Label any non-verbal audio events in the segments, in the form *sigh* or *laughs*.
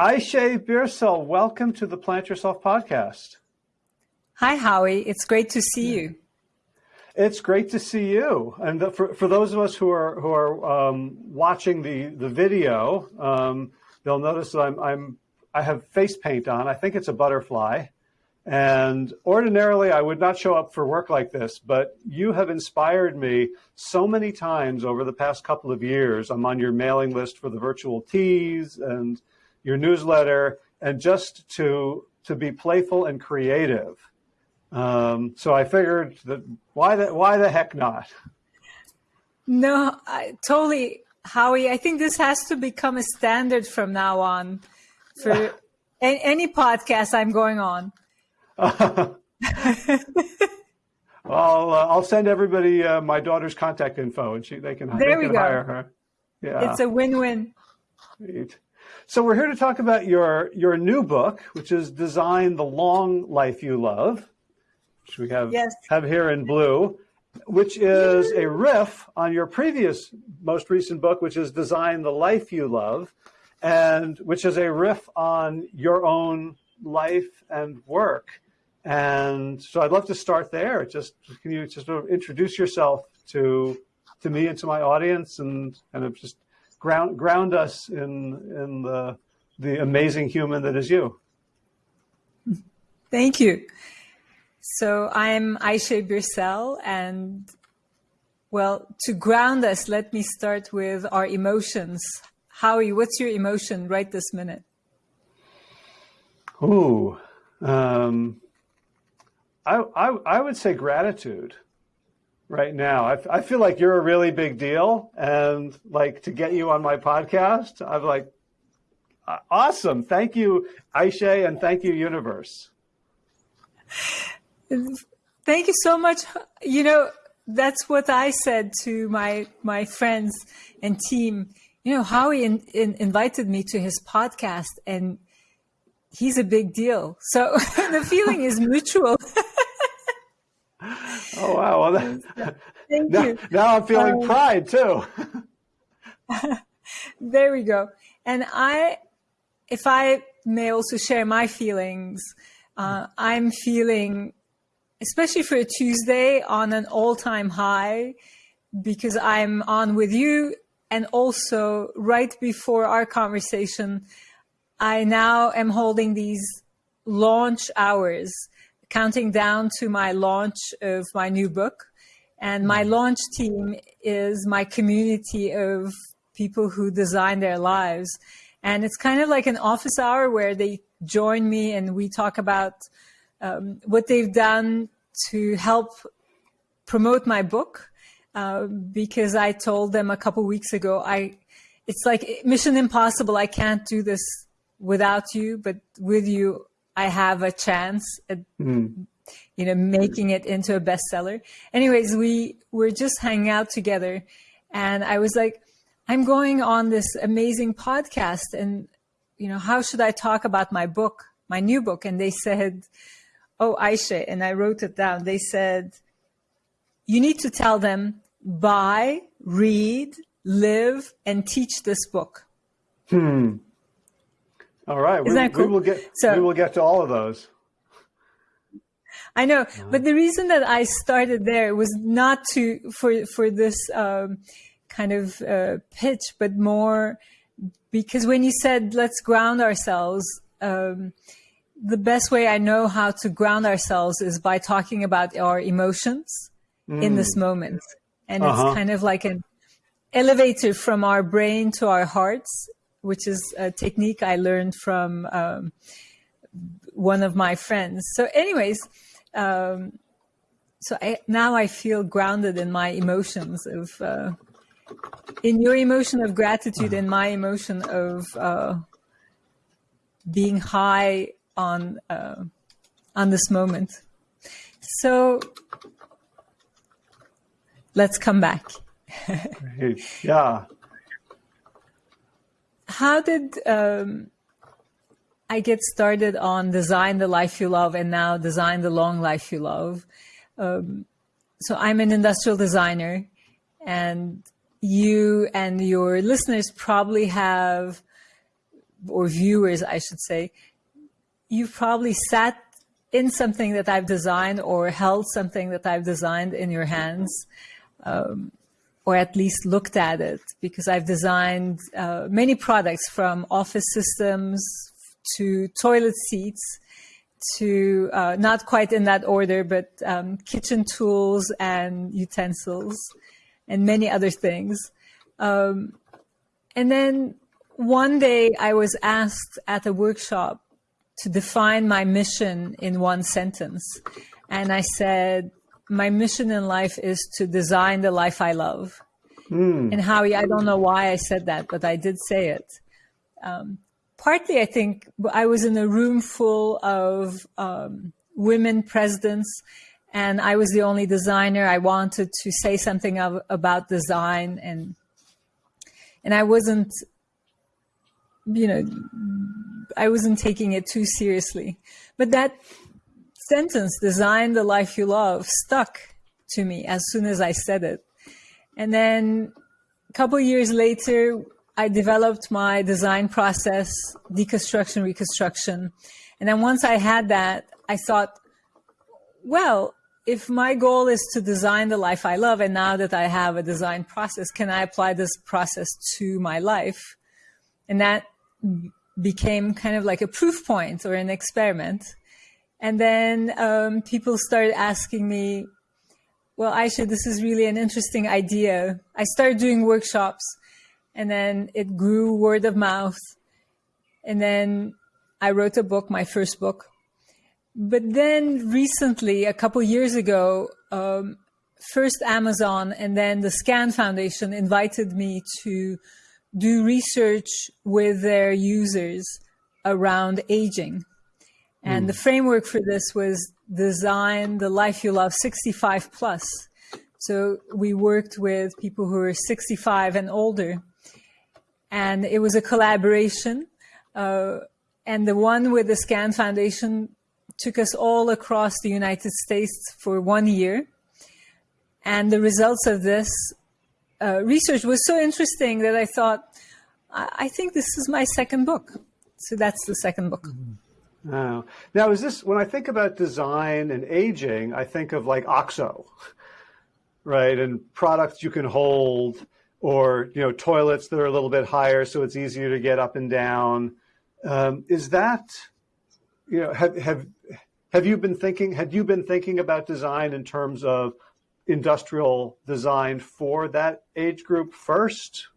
Ayse Birsel, welcome to the Plant Yourself podcast. Hi, Howie. It's great to see you. It's great to see you. And the, for, for those of us who are who are um, watching the the video, um, they'll notice that I'm I'm I have face paint on. I think it's a butterfly. And ordinarily, I would not show up for work like this, but you have inspired me so many times over the past couple of years. I'm on your mailing list for the virtual teas and your newsletter, and just to to be playful and creative. Um, so I figured that why the why the heck not? No, I, totally, Howie. I think this has to become a standard from now on for *laughs* any, any podcast I'm going on. *laughs* well, I'll, uh, I'll send everybody uh, my daughter's contact info, and she they can, there they we can go. hire her. Yeah, it's a win-win. So we're here to talk about your your new book, which is "Design the Long Life You Love," which we have yes. have here in blue, which is a riff on your previous, most recent book, which is "Design the Life You Love," and which is a riff on your own life and work. And so I'd love to start there. Just can you just sort of introduce yourself to to me and to my audience and kind of just ground ground us in in the the amazing human that is you. Thank you. So I'm Ayse Birsel and well, to ground us, let me start with our emotions. Howie, what's your emotion right this minute? Ooh, um, I, I, I would say gratitude right now. I, I feel like you're a really big deal, and like to get you on my podcast, I'm like, awesome. Thank you, Ayse, and thank you, universe. Thank you so much. You know, that's what I said to my my friends and team. You know, Howie in, in, invited me to his podcast, and he's a big deal. So *laughs* the feeling is mutual. *laughs* oh wow! Well, that, Thank *laughs* now, you. Now I'm feeling um, pride too. *laughs* there we go. And I, if I may also share my feelings, uh, I'm feeling, especially for a Tuesday, on an all-time high because I'm on with you, and also right before our conversation, I now am holding these launch hours counting down to my launch of my new book. And my launch team is my community of people who design their lives. And it's kind of like an office hour where they join me and we talk about um, what they've done to help promote my book. Uh, because I told them a couple weeks ago, I, it's like mission impossible. I can't do this without you, but with you, I have a chance at, mm. you know, making it into a bestseller. Anyways, we were just hanging out together and I was like, I'm going on this amazing podcast and, you know, how should I talk about my book, my new book? And they said, Oh, Ayse. And I wrote it down. They said, you need to tell them buy, read, live, and teach this book. Hmm. All right, we, cool? we, will get so, we will get to all of those. I know, but the reason that I started there was not to for for this um, kind of uh, pitch, but more because when you said let's ground ourselves, um, the best way I know how to ground ourselves is by talking about our emotions mm. in this moment, and uh-huh. it's kind of like an elevator from our brain to our hearts which is a technique I learned from um, one of my friends. So, anyways, um, so I, now I feel grounded in my emotions of, uh, in your emotion of gratitude and my emotion of uh, being high on uh, on this moment. So let's come back. *laughs* yeah how did um, I get started on design the life you love and now design the long life you love? Um, so I'm an industrial designer and you and your listeners probably have or viewers, I should say, you've probably sat in something that I've designed or held something that I've designed in your hands, um, or at least looked at it, because I've designed uh, many products from office systems to toilet seats to uh, not quite in that order, but um, kitchen tools and utensils and many other things. Um, and then one day I was asked at a workshop to define my mission in one sentence. And I said, my mission in life is to design the life I love. Mm. And Howie, I don't know why I said that, but I did say it. Um, partly, I think I was in a room full of um, women presidents, and I was the only designer. I wanted to say something of, about design, and and I wasn't, you know, I wasn't taking it too seriously. But that sentence, "Design the life you love," stuck to me as soon as I said it, and then a couple years later I developed my design process, deconstruction, reconstruction. And then once I had that, I thought, well, if my goal is to design the life I love, and now that I have a design process, can I apply this process to my life? And that became kind of like a proof point or an experiment. And then um, people started asking me, well, Ayse, this is really an interesting idea. I started doing workshops and then it grew word of mouth. And then I wrote a book, my first book. But then recently, a couple years ago, um, first Amazon and then the SCAN Foundation invited me to do research with their users around aging. And mm. the framework for this was design the life you love 65 plus. So we worked with people who are 65 and older and it was a collaboration. Uh, and the one with the SCAN Foundation took us all across the United States for one year. And the results of this uh, research was so interesting that I thought, I, I, think this is my second book. So that's the second book. Oh. Now, is this, when I think about design and aging, I think of like OXO, right? And products you can hold or you know toilets that are a little bit higher so it's easier to get up and down. Um, is that you know have have have you been thinking had you been thinking about design in terms of industrial design for that age group first?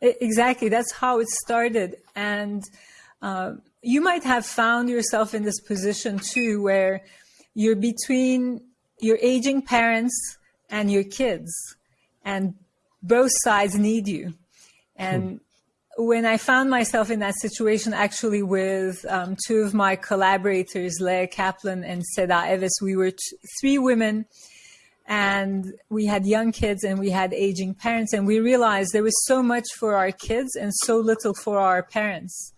Exactly, that's how it started, and uh, you might have found yourself in this position too, where you're between your aging parents and your kids and both sides need you. And hmm. when I found myself in that situation, actually with um, two of my collaborators, Leah Kaplan and Seda Eves, we were three women and we had young kids and we had aging parents and we realized there was so much for our kids and so little for our parents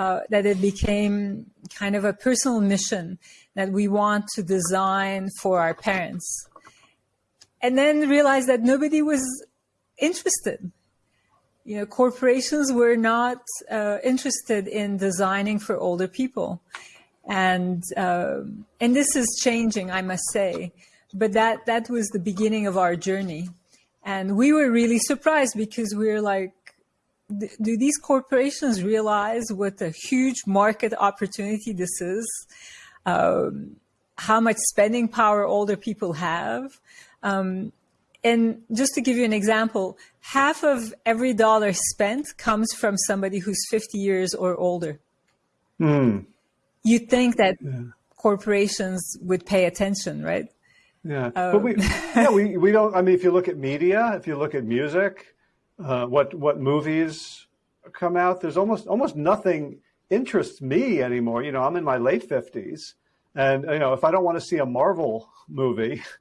uh, that it became kind of a personal mission that we want to design for our parents and then realized that nobody was interested. You know, corporations were not uh, interested in designing for older people, and uh, and this is changing, I must say. But that that was the beginning of our journey, and we were really surprised because we were like, do these corporations realize what a huge market opportunity this is? Um, how much spending power older people have? Um, and just to give you an example, half of every dollar spent comes from somebody who's 50 years or older. Mm. You'd think that yeah. corporations would pay attention, right? Yeah, um, but we, yeah, we, we don't, I mean, if you look at media, if you look at music, uh, what, what movies come out, there's almost, almost nothing interests me anymore. You know, I'm in my late 50s and, you know, if I don't want to see a Marvel movie, *laughs*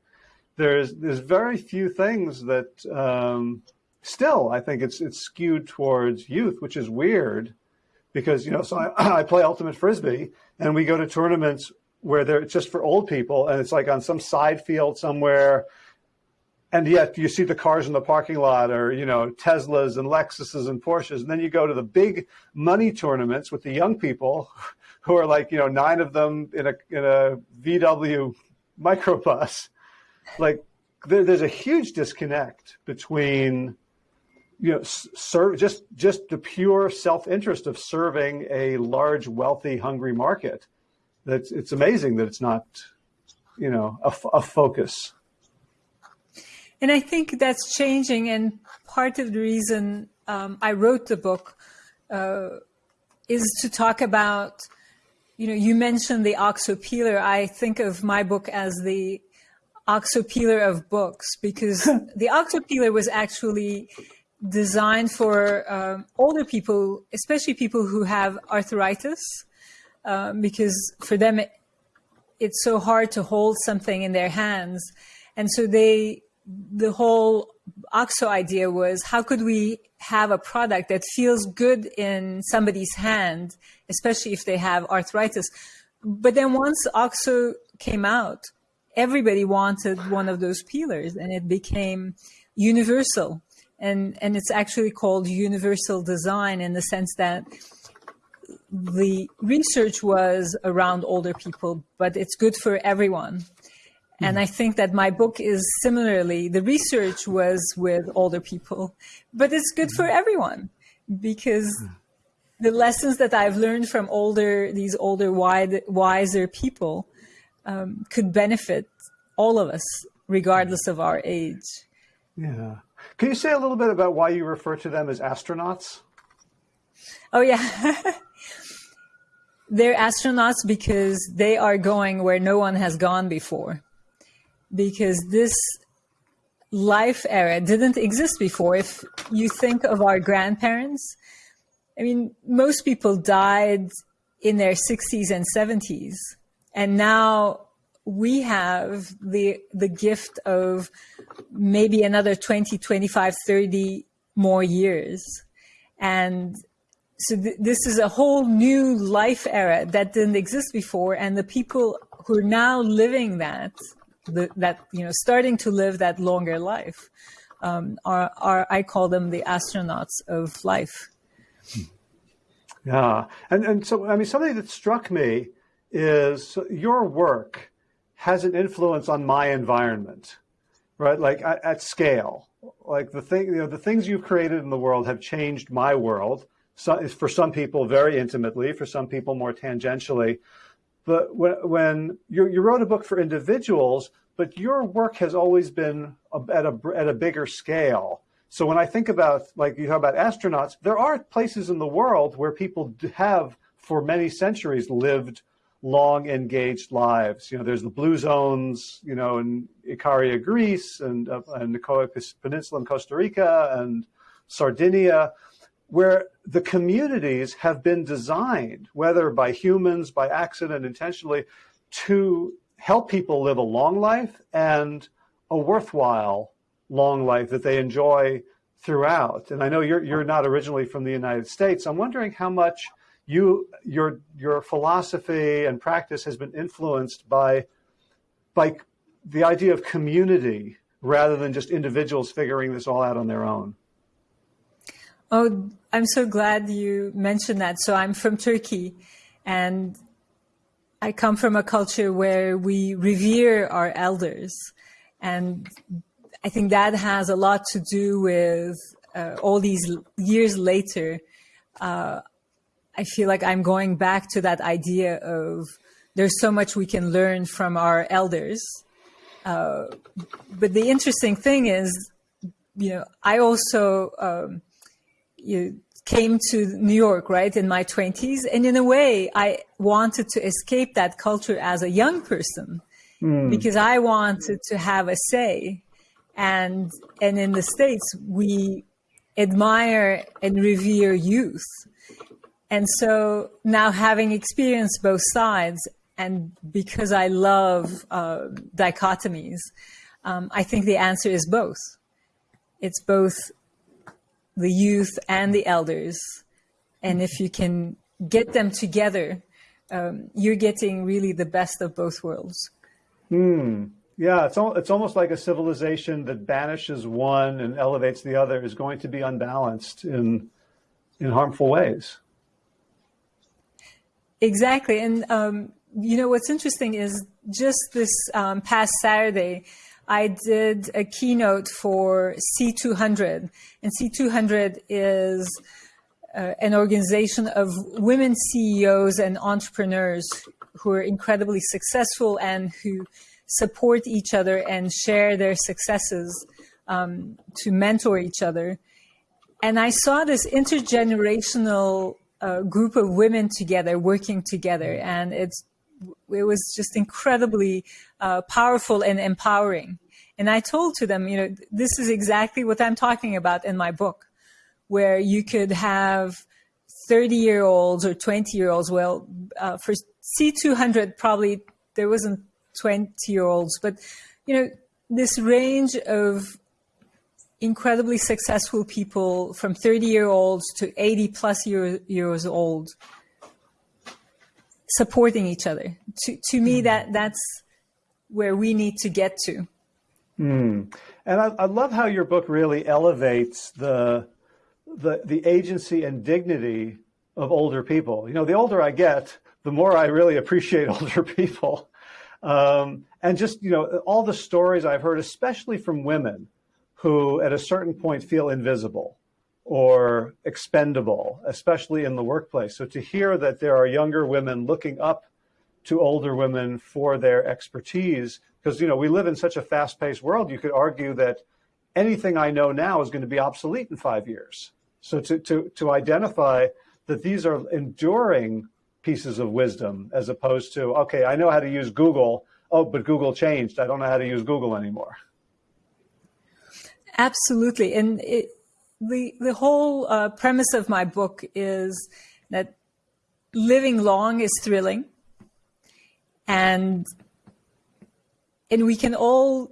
there's there's very few things that um, still I think it's it's skewed towards youth, which is weird because you know so I, *clears throat* I play ultimate frisbee and we go to tournaments where they're just for old people and it's like on some side field somewhere and yet you see the cars in the parking lot or you know teslas and lexuses and porsches. And then you go to the big money tournaments with the young people *laughs* who are like you know nine of them in a in a vw microbus. Like there, there's a huge disconnect between you know serve just just the pure self-interest of serving a large wealthy hungry market. That's it's amazing that it's not you know a, a focus and I think that's changing. And part of the reason um, I wrote the book uh, is to talk about, you know, you mentioned the OXO peeler. I think of my book as the OXO peeler of books because *laughs* the OXO peeler was actually designed for um, older people, especially people who have arthritis, um, because for them it, it's so hard to hold something in their hands. And so they the whole OXO idea was how could we have a product that feels good in somebody's hand, especially if they have arthritis. But then once OXO came out, everybody wanted one of those peelers and it became universal. And, and it's actually called universal design in the sense that the research was around older people, but it's good for everyone. And mm-hmm. I think that my book is similarly, the research was with older people, but it's good for mm-hmm. everyone because mm-hmm. the lessons that I've learned from older, these older, wide, wiser people um, could benefit all of us, regardless of our age. Yeah. Can you say a little bit about why you refer to them as astronauts? Oh, yeah. *laughs* They're astronauts because they are going where no one has gone before because this life era didn't exist before. If you think of our grandparents, I mean, most people died in their 60s and 70s. And now we have the, the gift of maybe another 20, 25, 30 more years. And so th this is a whole new life era that didn't exist before. And the people who are now living that that you know starting to live that longer life um, are, are I call them the astronauts of life. Yeah, and and so I mean something that struck me is your work has an influence on my environment, right? Like at, at scale, like the thing you know the things you've created in the world have changed my world. So, for some people, very intimately. For some people, more tangentially. But when, when you, you wrote a book for individuals, but your work has always been at a, at a bigger scale. So when I think about, like you talk about astronauts, there are places in the world where people have, for many centuries, lived long, engaged lives. You know, there's the blue zones, you know, in Ikaria, Greece, and, uh, and the Peninsula in Costa Rica, and Sardinia, where the communities have been designed, whether by humans, by accident, intentionally, to help people live a long life and a worthwhile long life that they enjoy throughout. And I know you're, you're not originally from the United States. I'm wondering how much you, your, your philosophy and practice has been influenced by, by the idea of community rather than just individuals figuring this all out on their own. Oh, I'm so glad you mentioned that. So I'm from Turkey and I come from a culture where we revere our elders. And I think that has a lot to do with uh, all these years later. Uh, I feel like I'm going back to that idea of there's so much we can learn from our elders. Uh, but the interesting thing is, you know, I also, um, you came to New York, right, in my 20s. And in a way, I wanted to escape that culture as a young person mm. because I wanted to have a say. And, and in the States, we admire and revere youth. And so now having experienced both sides, and because I love uh, dichotomies, um, I think the answer is both. It's both the youth and the elders. And if you can get them together, um, you're getting really the best of both worlds. Hmm. Yeah, it's al- it's almost like a civilization that banishes one and elevates the other is going to be unbalanced in in harmful ways. Exactly, and um, you know what's interesting is just this um, past Saturday, I did a keynote for C200, and C200 is uh, an organization of women CEOs and entrepreneurs who are incredibly successful and who support each other and share their successes um, to mentor each other. And I saw this intergenerational uh, group of women together, working together, and it's it was just incredibly uh, powerful and empowering. And I told to them, you know, this is exactly what I'm talking about in my book, where you could have 30 year olds or 20 year olds. Well, uh, for C200, probably there wasn't 20 year olds, but, you know, this range of incredibly successful people from 30 year olds to 80 plus year, years old supporting each other. To, to me, mm. that that's where we need to get to. Mm. And I, I, love how your book really elevates the, the, the agency and dignity of older people. You know, the older I get, the more I really appreciate *laughs* older people. Um, and just, you know, all the stories I've heard, especially from women who at a certain point feel invisible or expendable, especially in the workplace. So to hear that there are younger women looking up to older women for their expertise, because you know we live in such a fast-paced world, you could argue that anything I know now is going to be obsolete in five years. So to to to identify that these are enduring pieces of wisdom as opposed to okay, I know how to use Google. Oh, but Google changed. I don't know how to use Google anymore. Absolutely, and it, the the whole uh, premise of my book is that living long is thrilling, and and we can all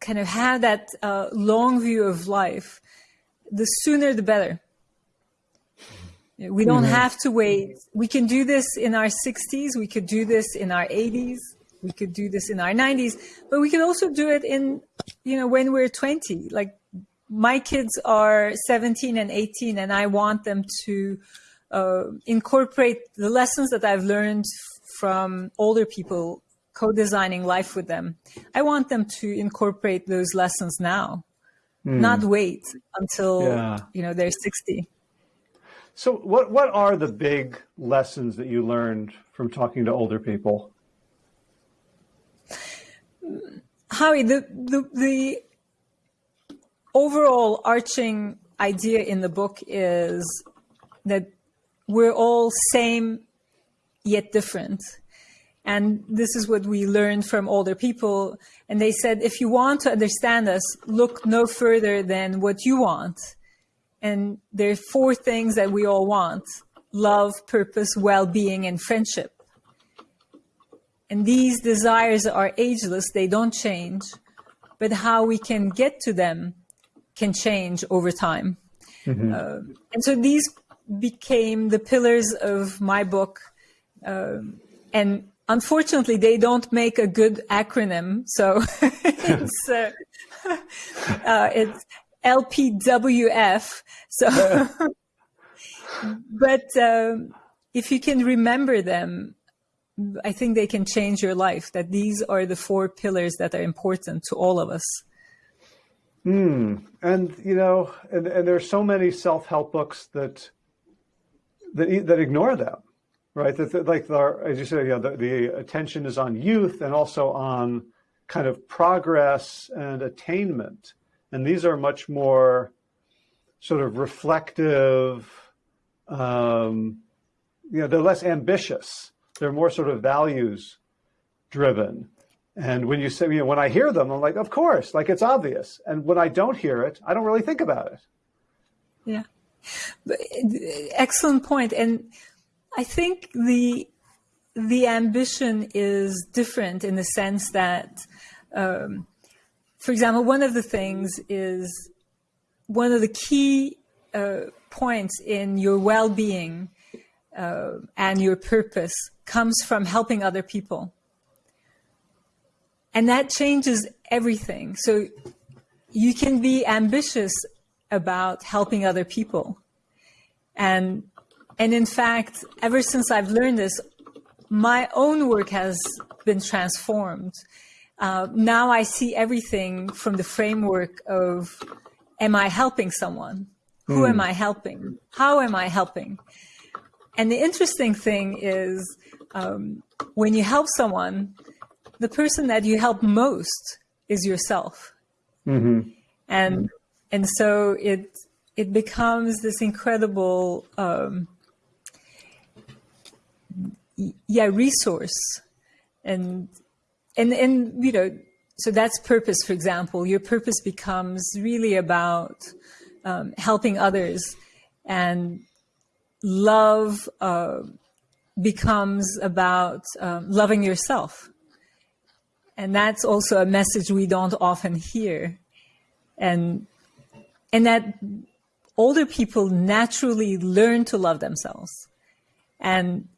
kind of have that uh, long view of life. The sooner, the better. We don't mm-hmm. have to wait. We can do this in our 60s. We could do this in our 80s. We could do this in our 90s, but we can also do it in you know, when we're 20, like my kids are 17 and 18 and I want them to uh, incorporate the lessons that I've learned from older people co-designing life with them. I want them to incorporate those lessons now, mm. not wait until, yeah. you know, they're 60. So what, what are the big lessons that you learned from talking to older people? Howie, the, the, the overall arching idea in the book is that we're all same yet different. And this is what we learned from older people. And they said, if you want to understand us, look no further than what you want. And there are four things that we all want love, purpose, well being, and friendship. And these desires are ageless, they don't change, but how we can get to them can change over time. Mm-hmm. Uh, and so these became the pillars of my book. Um, and unfortunately, they don't make a good acronym. So *laughs* it's, uh, *laughs* uh, it's LPWF. So, *laughs* but um, if you can remember them, I think they can change your life, that these are the four pillars that are important to all of us. Hmm. And, you know, and, and there's so many self-help books that, that, that ignore them, right? That, that like, the, as you said, you know, the, the attention is on youth and also on kind of progress and attainment. And these are much more sort of reflective, um, you know, they're less ambitious they're more sort of values driven. And when you say, you know, when I hear them, I'm like, of course, like it's obvious. And when I don't hear it, I don't really think about it. Yeah. Excellent point. And I think the, the ambition is different in the sense that, um, for example, one of the things is one of the key uh, points in your well-being uh, and your purpose comes from helping other people. And that changes everything. So you can be ambitious about helping other people. And, and in fact, ever since I've learned this, my own work has been transformed. Uh, now I see everything from the framework of, am I helping someone? Who am hmm. I helping? How am I helping? And the interesting thing is, um, when you help someone, the person that you help most is yourself. Mm-hmm. And and so it it becomes this incredible um, yeah resource and and and you know so that's purpose for example your purpose becomes really about um, helping others and love uh, becomes about um, loving yourself and that's also a message we don't often hear. And and that older people naturally learn to love themselves. And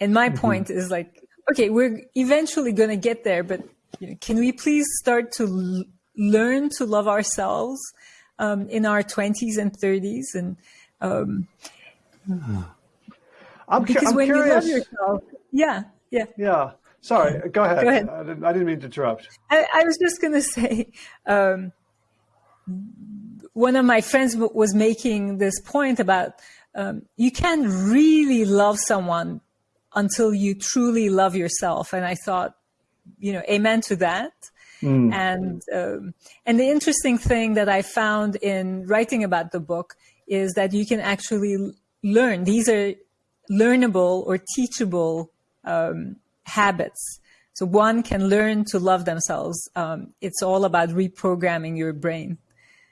and my mm -hmm. point is like okay we're eventually going to get there but you know, can we please start to learn to love ourselves um, in our 20s and 30s and um, I'm, because I'm when curious. you love yourself yeah yeah. Yeah sorry go ahead, go ahead. I, didn't, I didn't mean to interrupt i, I was just going *laughs* to say um, one of my friends was making this point about um, you can't really love someone until you truly love yourself. And I thought, you know, amen to that. Mm. And um, and the interesting thing that I found in writing about the book is that you can actually learn. These are learnable or teachable um, habits. So one can learn to love themselves. Um, it's all about reprogramming your brain.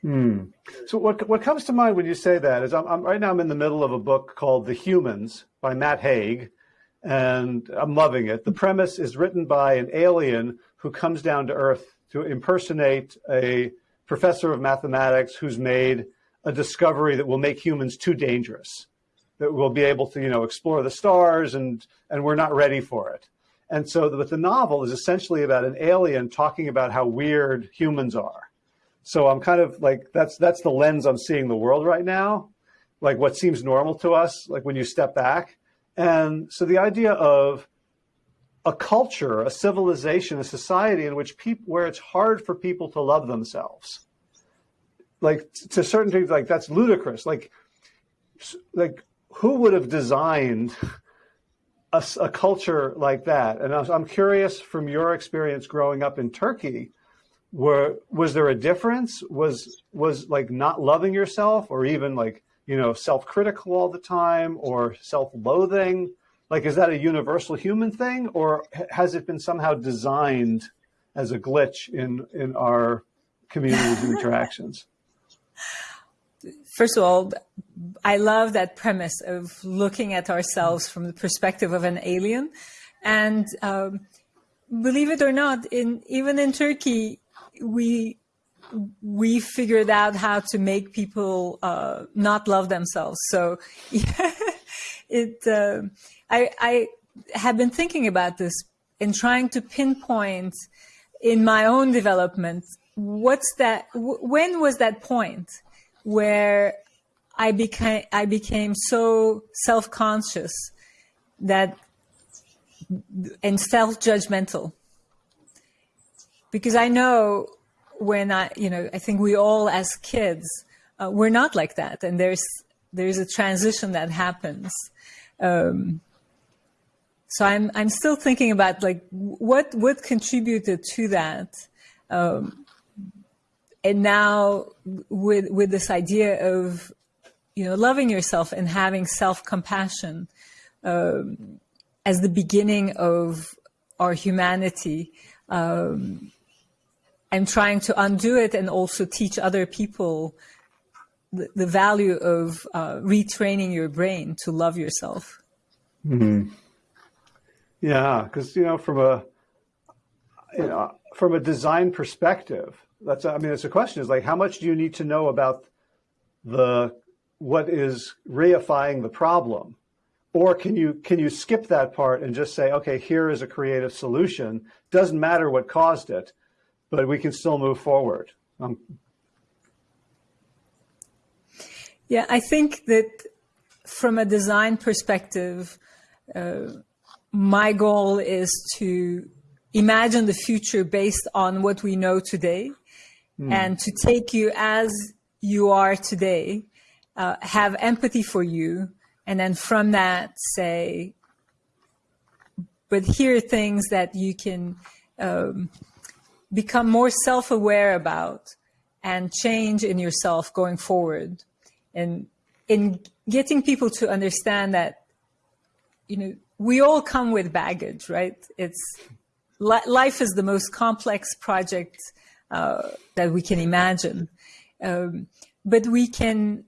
Hmm. So what what comes to mind when you say that is I'm, I'm, right now I'm in the middle of a book called The Humans by Matt Haig, and I'm loving it. The premise is written by an alien who comes down to Earth to impersonate a professor of mathematics who's made a discovery that will make humans too dangerous, that we'll be able to you know explore the stars and and we're not ready for it. And so, but the novel is essentially about an alien talking about how weird humans are so I'm kind of like, that's, that's the lens I'm seeing the world right now. Like what seems normal to us, like when you step back. And so the idea of a culture, a civilization, a society in which people, where it's hard for people to love themselves. Like to certain things, like that's ludicrous. Like, like who would have designed a, a culture like that? And I'm curious from your experience growing up in Turkey, were was there a difference? Was was like not loving yourself or even like you know self-critical all the time or self-loathing? Like is that a universal human thing or has it been somehow designed as a glitch in in our communities and *laughs* interactions first of all i love that premise of looking at ourselves from the perspective of an alien and um, believe it or not in even in turkey we we figured out how to make people uh, not love themselves. So yeah, *laughs* it uh, I, I have been thinking about this and trying to pinpoint in my own development what's that when was that point where I became I became so self-conscious that and self-judgmental because I know when I, you know, I think we all as kids, uh, we're not like that. And there's, there's a transition that happens. Um, so I'm, I'm still thinking about like what, what contributed to that. Um, and now with, with this idea of, you know, loving yourself and having self-compassion, um, as the beginning of our humanity, um, I'm trying to undo it and also teach other people the, the value of uh, retraining your brain to love yourself. Mm -hmm. Yeah, because you know, from a you know, from a design perspective, that's I mean, it's a question is like, how much do you need to know about the what is reifying the problem, or can you can you skip that part and just say, okay, here is a creative solution. Doesn't matter what caused it, but we can still move forward. Um, yeah, I think that from a design perspective, uh, my goal is to imagine the future based on what we know today mm. and to take you as you are today, uh, have empathy for you, and then from that say, but here are things that you can um, become more self-aware about and change in yourself going forward. And in getting people to understand that, you know, we all come with baggage, right? It's life is the most complex project that we can imagine. Um, but we can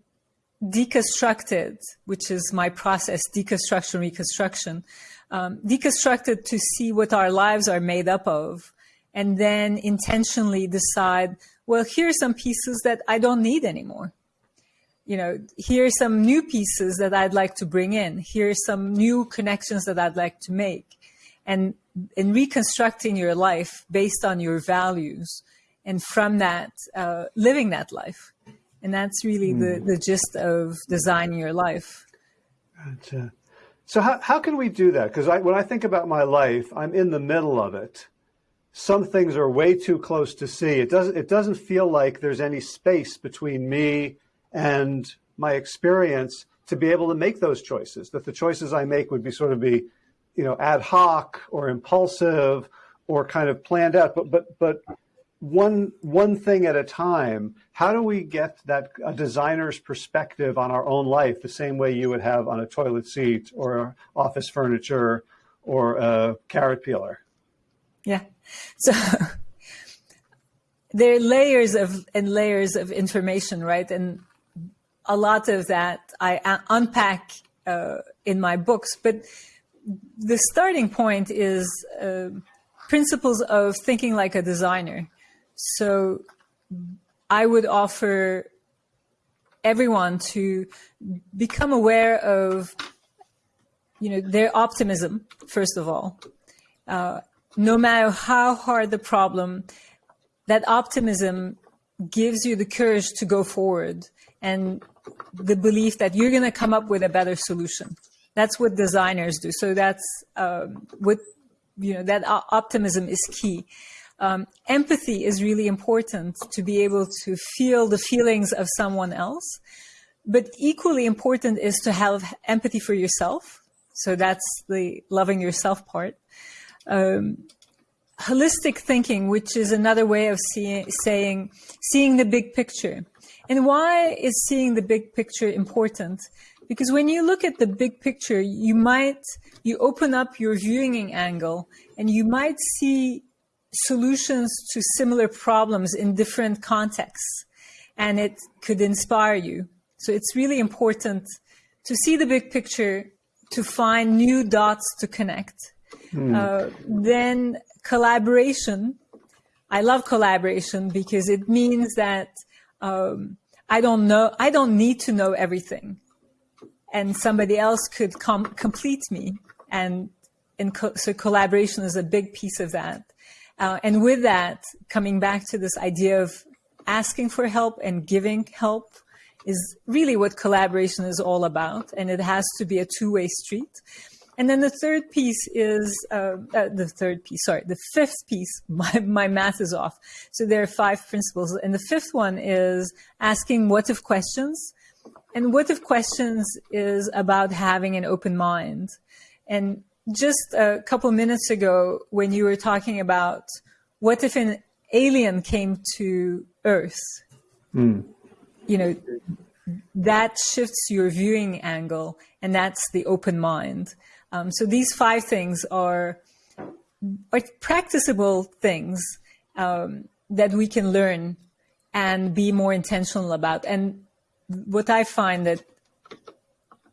deconstruct it, which is my process, deconstruction, reconstruction, um, deconstruct it to see what our lives are made up of, and then intentionally decide, well, here are some pieces that I don't need anymore. You know, here are some new pieces that I'd like to bring in. Here are some new connections that I'd like to make. And in reconstructing your life based on your values, and from that, uh, living that life. And that's really mm. the, hmm. the gist of designing your life. Gotcha. So how, how can we do that? Because I, when I think about my life, I'm in the middle of it. Some things are way too close to see. It doesn't, it doesn't feel like there's any space between me and my experience to be able to make those choices, that the choices I make would be sort of be, you know, ad hoc or impulsive or kind of planned out. But, but, but one one thing at a time. How do we get that a designer's perspective on our own life the same way you would have on a toilet seat or office furniture or a carrot peeler? Yeah. So there are layers of and layers of information right? And a lot of that i unpack uh, in my books. But the starting point is uh, principles of thinking like a designer so I would offer everyone to become aware of, you know, their optimism, first of all. Uh, no matter how hard the problem, that optimism gives you the courage to go forward and the belief that you're going to come up with a better solution. That's what designers do. So that's um, what, you know, that optimism is key um, empathy is really important to be able to feel the feelings of someone else. But equally important is to have empathy for yourself. So that's the loving yourself part. Um, holistic thinking, which is another way of saying, seeing the big picture. And why is seeing the big picture important? Because when you look at the big picture, you might, you open up your viewing angle and you might see solutions to similar problems in different contexts and it could inspire you. So it's really important to see the big picture, to find new dots to connect. Mm. Uh, then collaboration. I love collaboration because it means that um, I don't know, I don't need to know everything. And somebody else could com complete me. And, and co so collaboration is a big piece of that. Uh, and with that, coming back to this idea of asking for help and giving help is really what collaboration is all about. And it has to be a two-way street. And then the third piece is, uh, uh, the third piece, sorry, the fifth piece, *laughs* my, my math is off. So there are five principles. And the fifth one is asking what if questions. And what if questions is about having an open mind. And just a couple minutes ago when you were talking about what if an alien came to Earth? Mm. You know, that shifts your viewing angle, and that's the open mind. Um, so these five things are, are practicable things um, that we can learn and be more intentional about. And what I find that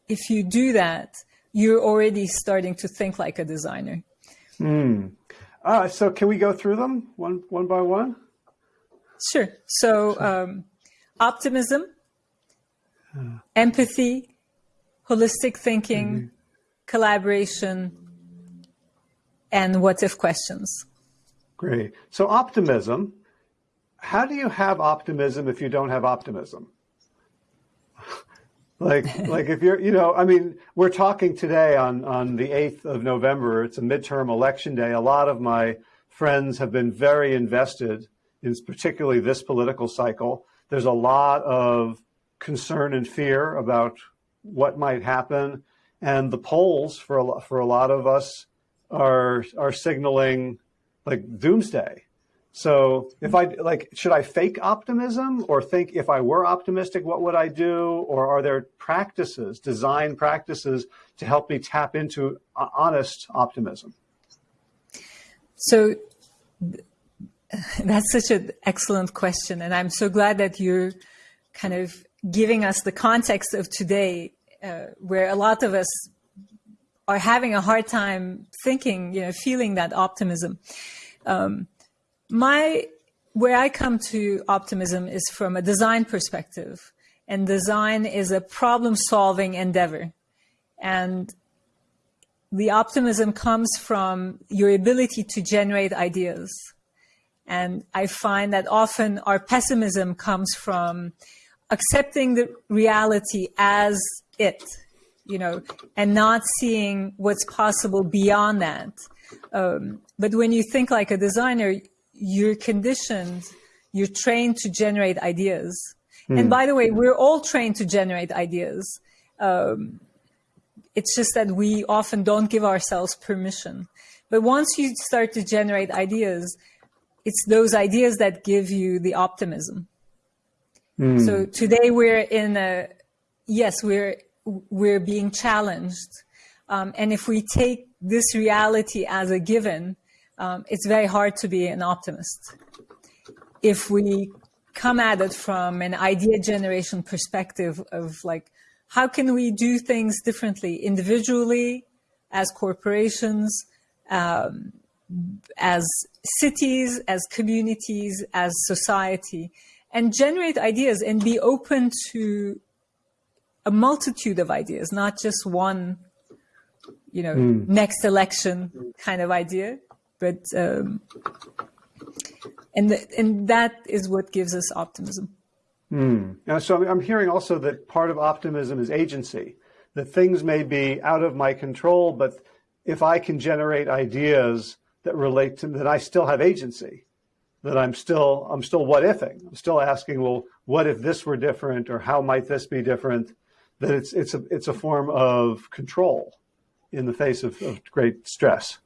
if you do that, you're already starting to think like a designer. Mm. Uh, so can we go through them one, one by one? Sure. So um, optimism, uh, empathy, holistic thinking, mm -hmm. collaboration, and what if questions. Great. So optimism, how do you have optimism if you don't have optimism? Like, like if you're, you know, I mean, we're talking today on, on the 8th of November, it's a midterm election day. A lot of my friends have been very invested in particularly this political cycle. There's a lot of concern and fear about what might happen. And the polls for a, for a lot of us are, are signaling like doomsday. So if I like, should I fake optimism or think if I were optimistic, what would I do? Or are there practices, design practices to help me tap into honest optimism? So *laughs* that's such an excellent question. And I'm so glad that you're kind of giving us the context of today, uh, where a lot of us are having a hard time thinking, you know, feeling that optimism. Um, my where I come to optimism is from a design perspective, and design is a problem-solving endeavor, and the optimism comes from your ability to generate ideas. And I find that often our pessimism comes from accepting the reality as it, you know, and not seeing what's possible beyond that. Um, but when you think like a designer, you're conditioned, you're trained to generate ideas. Mm. And hmm. by the way, we're all trained to generate ideas. Um, it's just that we often don't give ourselves permission. But once you start to generate ideas, it's those ideas that give you the optimism. Mm. So today we're in a, yes, we're, we're being challenged. Um, and if we take this reality as a given, um, it's very hard to be an optimist. If we come at it from an idea generation perspective of like, how can we do things differently individually, as corporations, um, as cities, as communities, as society, and generate ideas and be open to a multitude of ideas, not just one, you know, mm. next election kind of idea, but um, and and that is what gives us optimism. Hmm. so I'm hearing also that part of optimism is agency. That things may be out of my control, but if I can generate ideas that relate to that, I still have agency. That I'm still I'm still what ifing. I'm still asking, well, what if this were different, or how might this be different? That it's it's a it's a form of control in the face of, of great stress.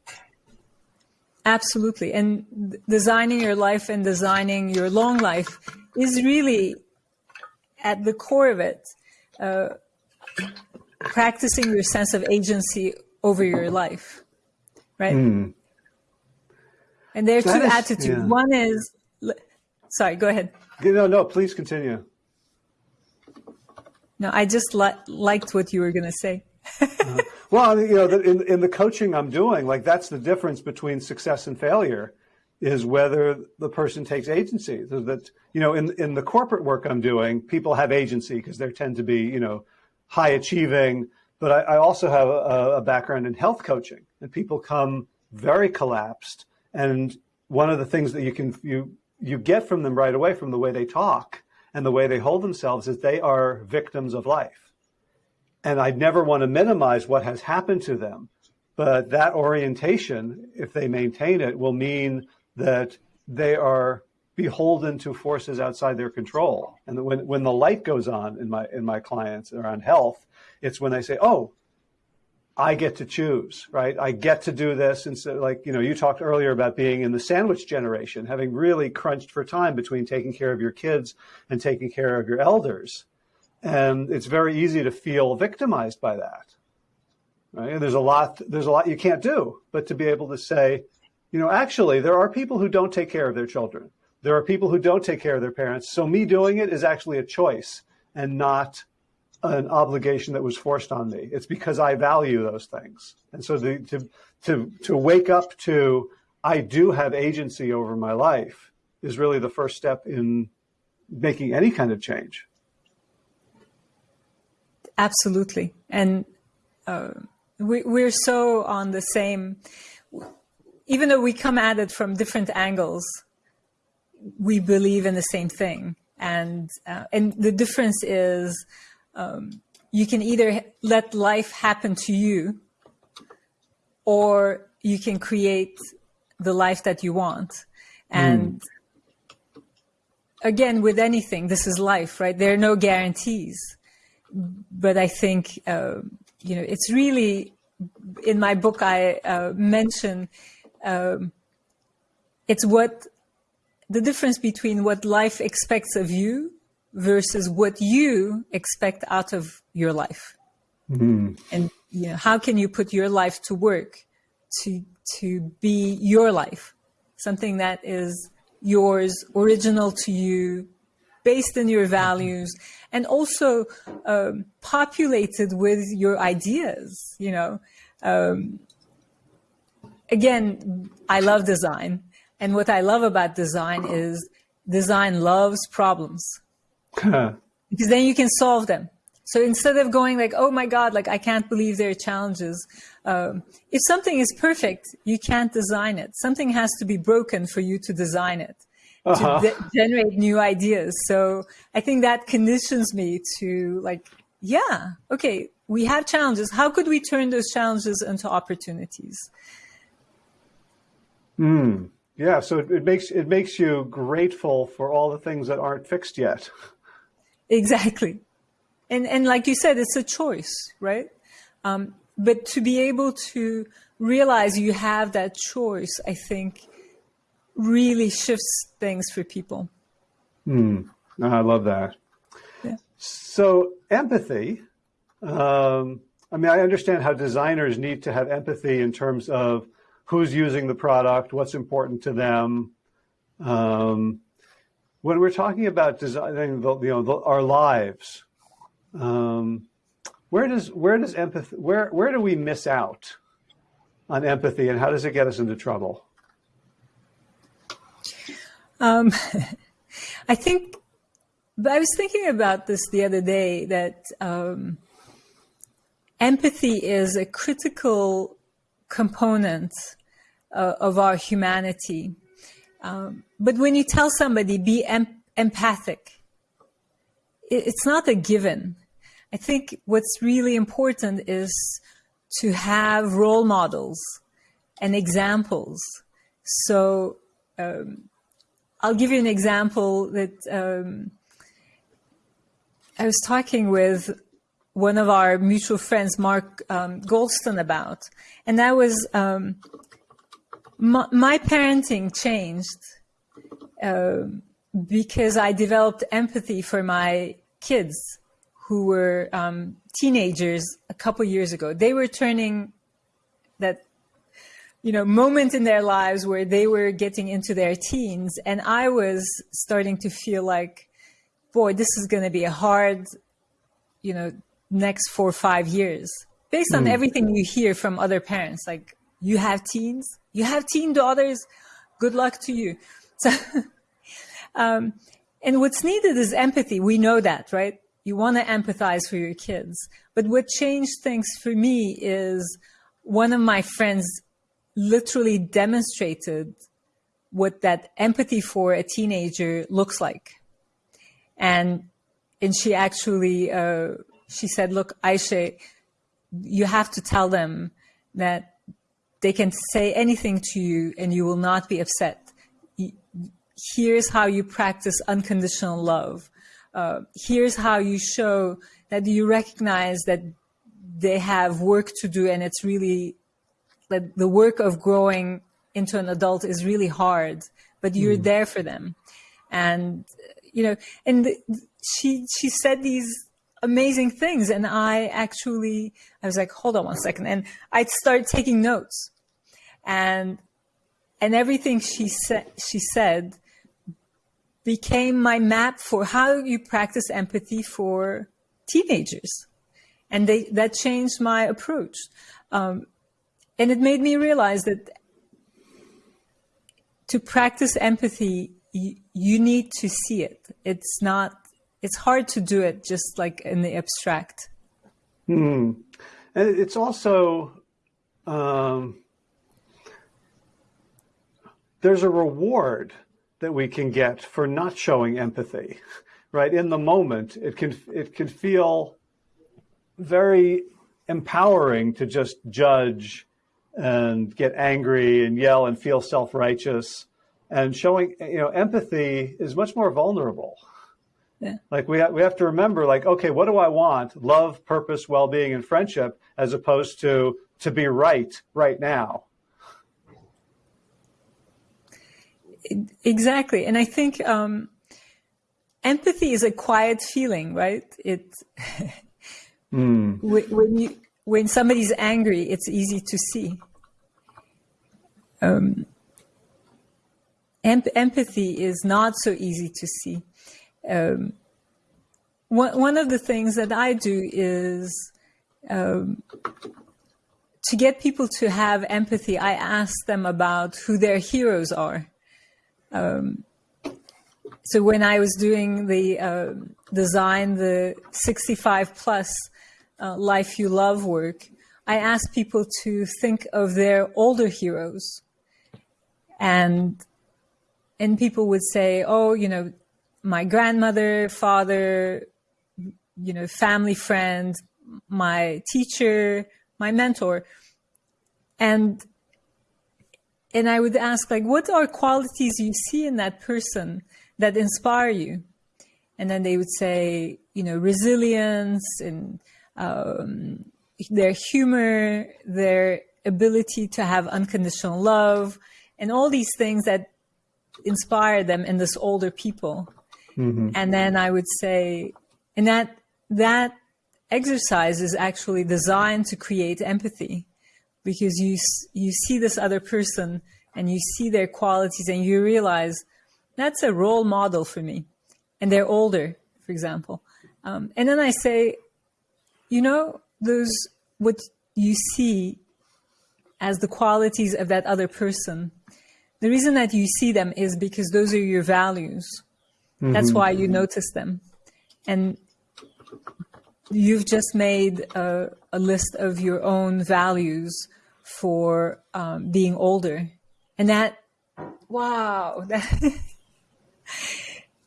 Absolutely. And designing your life and designing your long life is really at the core of it, uh, practicing your sense of agency over your life, right? Mm. And there are that two is, attitudes. Yeah. One is, sorry, go ahead. No, no, please continue. No, I just li liked what you were going to say. uh, well, you know, in, in the coaching I'm doing, like that's the difference between success and failure is whether the person takes agency. So that, you know, in, in the corporate work I'm doing, people have agency because they tend to be, you know, high achieving. But I, I also have a, a background in health coaching and people come very collapsed. And one of the things that you can, you, you get from them right away from the way they talk and the way they hold themselves is they are victims of life and I'd never want to minimize what has happened to them. But that orientation, if they maintain it, will mean that they are beholden to forces outside their control. And when, when the light goes on in my, in my clients around health, it's when they say, oh, I get to choose, right? I get to do this. Instead, like, you know, you talked earlier about being in the sandwich generation, having really crunched for time between taking care of your kids and taking care of your elders. And it's very easy to feel victimized by that. Right? And there's a lot, there's a lot you can't do, but to be able to say, you know, actually, there are people who don't take care of their children. There are people who don't take care of their parents. So me doing it is actually a choice and not an obligation that was forced on me. It's because I value those things. And so the, to, to, to wake up to, I do have agency over my life is really the first step in making any kind of change. Absolutely. And uh, we, we're so on the same, even though we come at it from different angles, we believe in the same thing. And, uh, and the difference is um, you can either let life happen to you or you can create the life that you want. And mm. again, with anything, this is life, right? There are no guarantees. But I think, uh, you know, it's really, in my book, I uh, mention um, it's what the difference between what life expects of you versus what you expect out of your life. Mm. And you know, how can you put your life to work to to be your life, something that is yours, original to you, based in your values, and also um, populated with your ideas. You know, um, again, I love design, and what I love about design is design loves problems *laughs* because then you can solve them. So instead of going like, oh my God, like I can't believe there are challenges. Um, if something is perfect, you can't design it. Something has to be broken for you to design it, uh -huh. to uh-huh. generate new ideas. So I think that conditions me to like, yeah, okay, we have challenges. How could we turn those challenges into opportunities? Hmm. Yeah, so it, it makes it makes you grateful for all the things that aren't fixed yet. Exactly. And, and like you said, it's a choice, right? Um, but to be able to realize you have that choice, I think really shifts things for people. Mm, I love that. Yeah. So empathy, um, I mean, I understand how designers need to have empathy in terms of who's using the product, what's important to them. Um, when we're talking about designing the, you know, the, our lives, um, where does where does empathy where where do we miss out on empathy, and how does it get us into trouble? Um, *laughs* I think I was thinking about this the other day that um, empathy is a critical component uh, of our humanity. Um, but when you tell somebody be em empathic, it, it's not a given. I think what's really important is to have role models and examples. So um, I'll give you an example that um, I was talking with one of our mutual friends, Mark um, Goldsmith, about, and that was um, my, my, parenting changed uh, because I developed empathy for my kids who were um, teenagers a couple years ago. They were turning that, you know, moment in their lives where they were getting into their teens. And I was starting to feel like, boy, this is going to be a hard, you know, next four or five years based on mm. everything you hear from other parents. Like, you have teens, you have teen daughters, good luck to you. *laughs* So, um, and what's needed is empathy. We know that, right? you want to empathize for your kids. But what changed things for me is one of my friends literally demonstrated what that empathy for a teenager looks like. And, and she actually, uh, she said, look, Ayse, you have to tell them that they can say anything to you and you will not be upset. Here's how you practice unconditional love uh, here's how you show that you recognize that they have work to do and it's really that the work of growing into an adult is really hard, but you're mm. there for them. And, you know, and she, she said these amazing things. And I actually, I was like, hold on one second. And I started taking notes and, and everything she said, she said became my map for how you practice empathy for teenagers. And they, that changed my approach. Um, and it made me realize that to practice empathy, you, you need to see it. It's not, it's hard to do it just like in the abstract. Hmm. and it's also um, there's a reward that we can get for not showing empathy, *laughs* right? In the moment, it can it can feel very empowering to just judge and get angry and yell and feel self-righteous. And showing you know empathy is much more vulnerable. Yeah. like we, ha- we have to remember like okay what do i want? Love purpose well-being and friendship as opposed to to be right right now. Exactly. And i think um, empathy is a quiet feeling right? It *laughs* mm. when you when somebody's angry it's easy to see. Um, em empathy is not so easy to see. Um, one, one of the things that i do is um, to get people to have empathy i ask them about who their heroes are. Um, so when I was doing the uh, design, the 65 plus uh, life you love work, I ask people to think of their older heroes. And, and people would say, oh, you know, my grandmother, father, you know, family friend, my teacher, my mentor. And and I would ask, like, what are qualities you see in that person that inspire you? And then they would say, you know, resilience and um, their humor, their ability to have unconditional love, and all these things that inspire them in this older people. Mm-hmm. And then I would say, and that that exercise is actually designed to create empathy because you you see this other person and you see their qualities and you realize that's a role model for me and they're older for example um, and then i say you know those what you see as the qualities of that other person the reason that you see them is because those are your values mm-hmm. that's why you notice them and you've just made a, a list of your own values for um, being older. And that, wow, *laughs* that,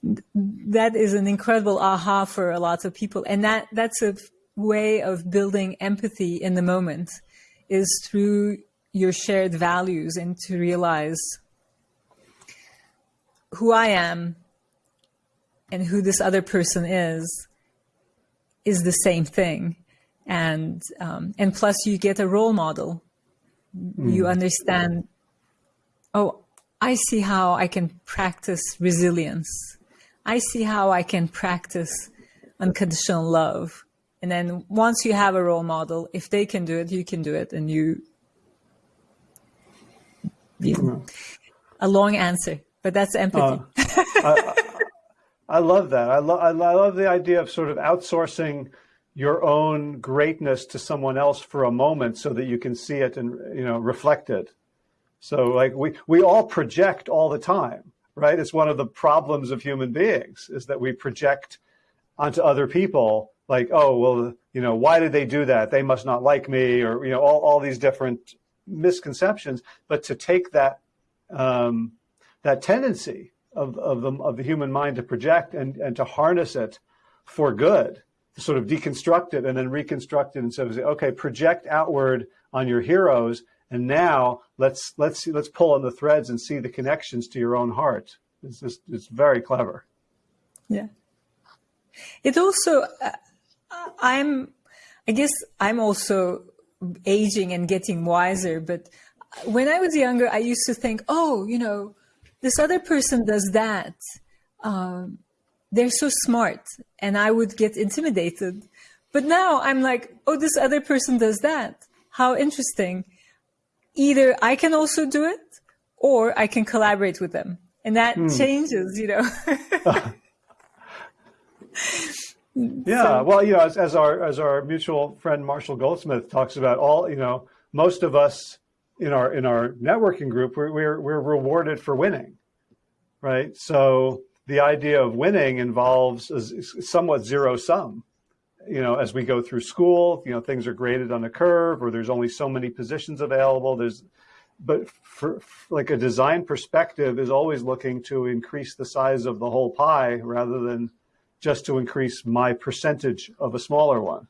that is an incredible aha for a lot of people. And that, that's a way of building empathy in the moment is through your shared values and to realize who I am and who this other person is is the same thing. And um, and plus you get a role model. Mm. you understand oh i see how i can practice resilience. I see how i can practice unconditional love and then once you have a role model if they can do it you can do it and you, you know, a long answer but that's empathy. Uh, I, I, love that. I, lo- I love the idea of sort of outsourcing your own greatness to someone else for a moment so that you can see it and you know reflect it. So like we we all project all the time right? It's one of the problems of human beings is that we project onto other people like oh well you know why did they do that they must not like me or you know all, all these different misconceptions but to take that um, that tendency of, of the of the human mind to project and and to harness it for good sort of deconstruct it and then reconstruct it and so say, okay, project outward on your heroes, and now let's let's see, let's pull on the threads and see the connections to your own heart. It's just it's very clever. Yeah. It also, uh, I'm, I guess I'm also aging and getting wiser. But when I was younger, I used to think, oh, you know, this other person does that. Um, they're so smart and I would get intimidated. But now I'm like, oh, this other person does that. How interesting. Either I can also do it or I can collaborate with them. And that hmm. changes, you know. *laughs* *laughs* yeah, so, well, you know, as, as, our as our mutual friend Marshall Goldsmith talks about, all you know, most of us in our in our networking group, we're we're, we're rewarded for winning, right? So the idea of winning involves a somewhat zero sum. you know, as we go through school, you know, things are graded on a curve or there's only so many positions available. There's, but for, for like a design perspective is always looking to increase the size of the whole pie rather than just to increase my percentage of a smaller one.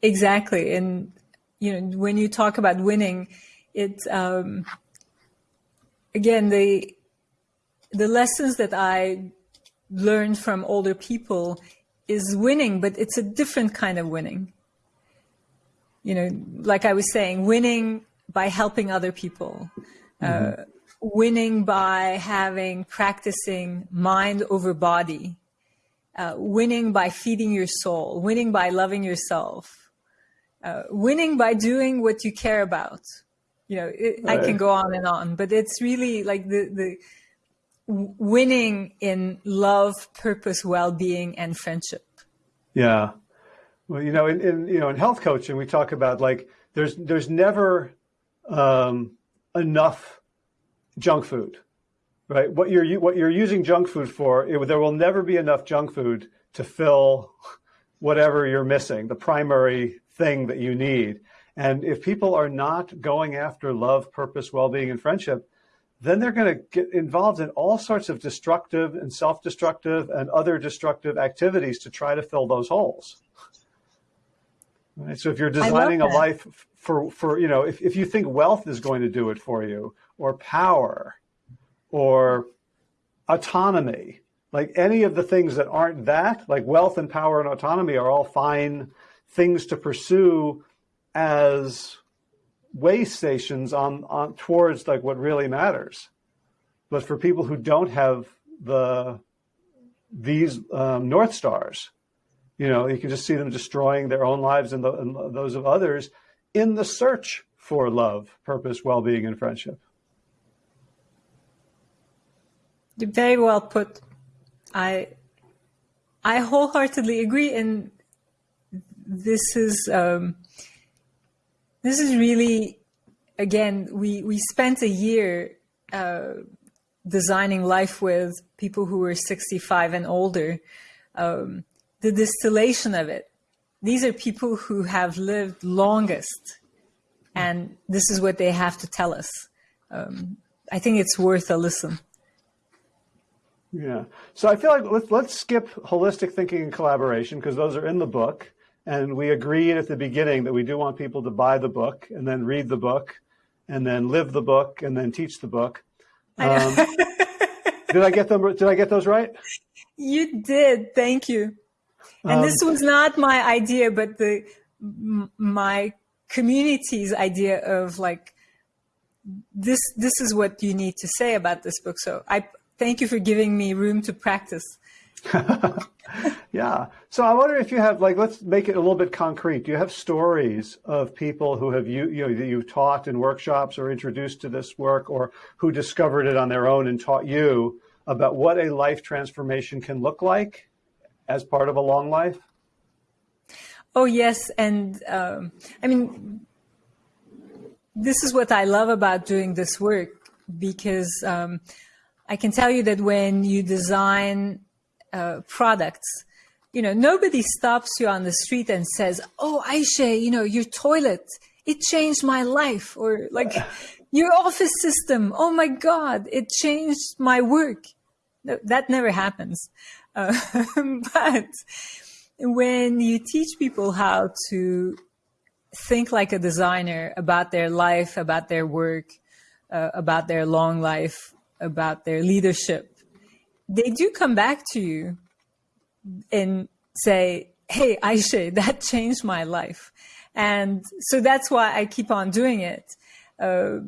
Exactly. And, you know, when you talk about winning, it's, um, again, the, the lessons that I learned from older people is winning, but it's a different kind of winning. You know, like I was saying, winning by helping other people, mm -hmm. uh, winning by having practicing mind over body, uh, winning by feeding your soul, winning by loving yourself, uh, winning by doing what you care about. You know, it, right. I can go on and on, but it's really like the the winning in love, purpose, well-being, and friendship. Yeah. Well, you know, in, in, you know, in health coaching, we talk about like there's there's never um, enough junk food, right? What you're what you're using junk food for, it, there will never be enough junk food to fill whatever you're missing, the primary thing that you need. And if people are not going after love, purpose, well-being, and friendship, then they're going to get involved in all sorts of destructive and self-destructive and other destructive activities to try to fill those holes. Right? So if you're designing a life for, for, you know, if, if you think wealth is going to do it for you or power or autonomy, like any of the things that aren't that, like wealth and power and autonomy are all fine things to pursue as way stations on, on towards like what really matters. But for people who don't have the these um, North Stars, you know, you can just see them destroying their own lives and, the, and those of others in the search for love, purpose, well-being, and friendship. Very well put. I I wholeheartedly agree, and this is um, this is really, again, we, we spent a year uh, designing life with people who were 65 and older. Um, the distillation of it, these are people who have lived longest, and this is what they have to tell us. Um, I think it's worth a listen. Yeah. So I feel like let's, let's skip holistic thinking and collaboration because those are in the book. And we agreed at the beginning that we do want people to buy the book and then read the book and then live the book and then teach the book. Um, did I get them? Did I get those right? You did. Thank you. And um, this was not my idea, but the my community's idea of like this. This is what you need to say about this book. So I thank you for giving me room to practice. *laughs* yeah. So I wonder if you have like, let's make it a little bit concrete. Do you have stories of people who have you, you know, that you've taught in workshops or introduced to this work or who discovered it on their own and taught you about what a life transformation can look like as part of a long life? Oh, yes. And um, I mean, this is what I love about doing this work because um, I can tell you that when you design uh, products, you know, nobody stops you on the street and says, "Oh, Ayse, you know, your toilet, it changed my life," or like, *laughs* "Your office system, oh my God, it changed my work." No, that never happens. Uh, *laughs* but when you teach people how to think like a designer about their life, about their work, uh, about their long life, about their leadership, they do come back to you and say, Hey, Ayse, *laughs* that changed my life. And so that's why I keep on doing it. Uh,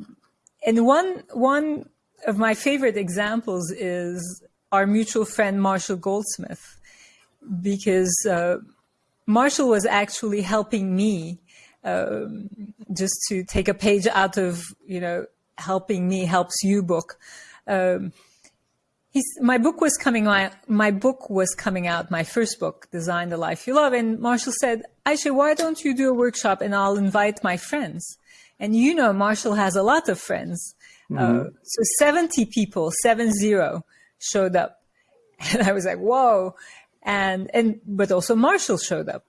and one, one of my favorite examples is our mutual friend, Marshall Goldsmith, because uh, Marshall was actually helping me um, just to take a page out of, you know, helping me helps you book. Um, he's, my book was coming out, my book was coming out, my first book, Design the Life You Love. And Marshall said, Ayse, why don't you do a workshop and I'll invite my friends? And you know, Marshall has a lot of friends. Mm -hmm. uh, so 70 people, seven zero, showed up. *laughs* And I was like, whoa. And, and, but also Marshall showed up.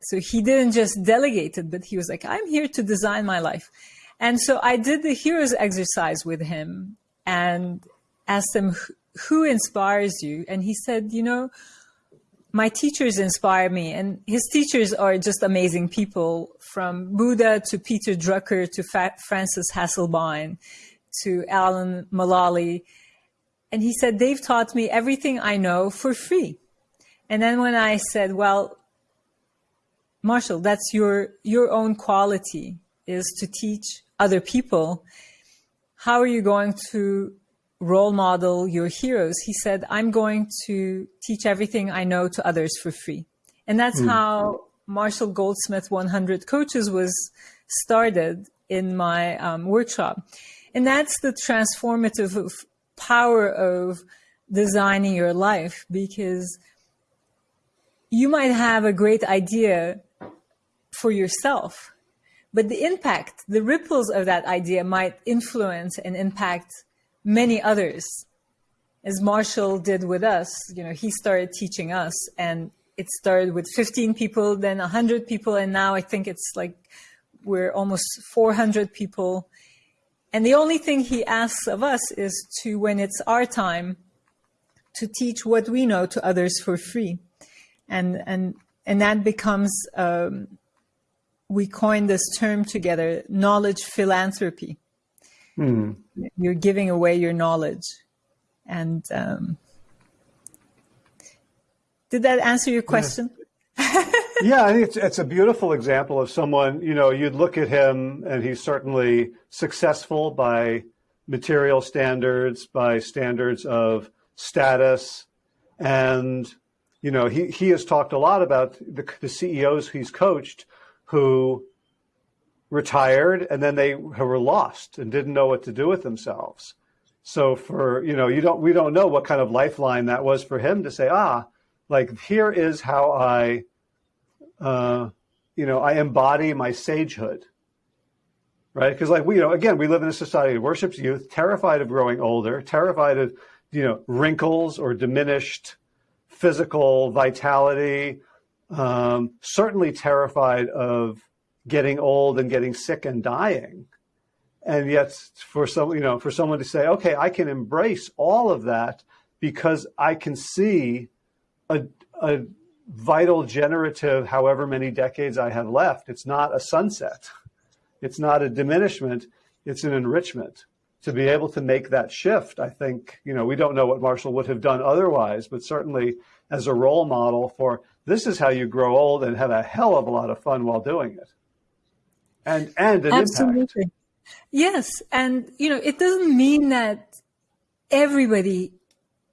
So he didn't just delegate it, but he was like, I'm here to design my life. And so I did the heroes exercise with him and asked him, who inspires you? And he said, you know, my teachers inspire me and his teachers are just amazing people from Buddha to Peter Drucker to Fa Frances Hesselbein to Alan Mulally. And he said, they've taught me everything I know for free. And then when I said, well, Marshall, that's your, your own quality is to teach other people. How are you going to role model your heroes? He said, I'm going to teach everything I know to others for free. And that's mm. how Marshall Goldsmith 100 Coaches was started in my um, workshop. And that's the transformative power of designing your life because you might have a great idea for yourself, but the impact, the ripples of that idea might influence and impact many others. As Marshall did with us, you know, he started teaching us and it started with 15 people, then 100 people, and now I think it's like we're almost 400 people. And the only thing he asks of us is to, when it's our time, to teach what we know to others for free. And, and, and that becomes, um, we coined this term together, knowledge philanthropy. Mm. You're giving away your knowledge. And um, did that answer your question? Yeah. *laughs* yeah, I think it's, it's a beautiful example of someone, you know, you'd look at him and he's certainly successful by material standards, by standards of status. And, you know, he, he has talked a lot about the, the CEOs he's coached who retired and then they were lost and didn't know what to do with themselves. So for, you know, you don't, we don't know what kind of lifeline that was for him to say, ah, like here is how I, uh, you know, I embody my sagehood, right? Because like we, you know, again, we live in a society that worships youth, terrified of growing older, terrified of, you know, wrinkles or diminished physical vitality, um, certainly terrified of getting old and getting sick and dying. And yet for some, you know, for someone to say, okay, I can embrace all of that because I can see a, a vital generative, however many decades I have left. It's not a sunset. It's not a diminishment. It's an enrichment to be able to make that shift. I think, you know, we don't know what Marshall would have done otherwise, but certainly as a role model for this is how you grow old and have a hell of a lot of fun while doing it and and an Absolutely. Impact. Yes, and you know it doesn't mean that everybody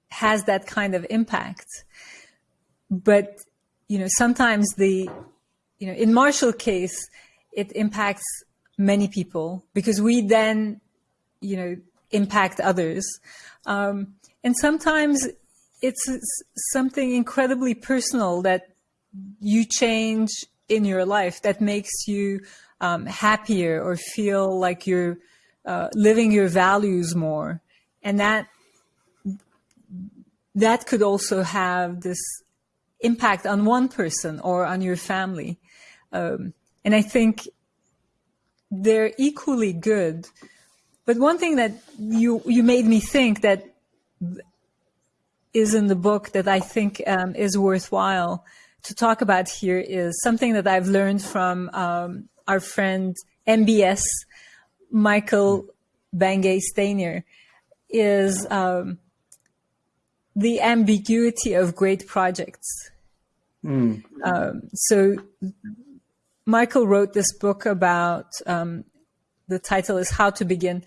has that kind of impact, but you know sometimes the you know in Marshall case it impacts many people because we then you know impact others, um, and sometimes it's something incredibly personal that you change in your life that makes you um, happier or feel like you're uh, living your values more. And that, that could also have this impact on one person or on your family. Um, and I think they're equally good. But one thing that you, you made me think that is in the book that I think um, is worthwhile to talk about here is something that I've learned from um, our friend MBS, Michael Bungay Stanier, is um, the ambiguity of great projects. Mm. Um, so Michael wrote this book about, um, the title is How to Begin.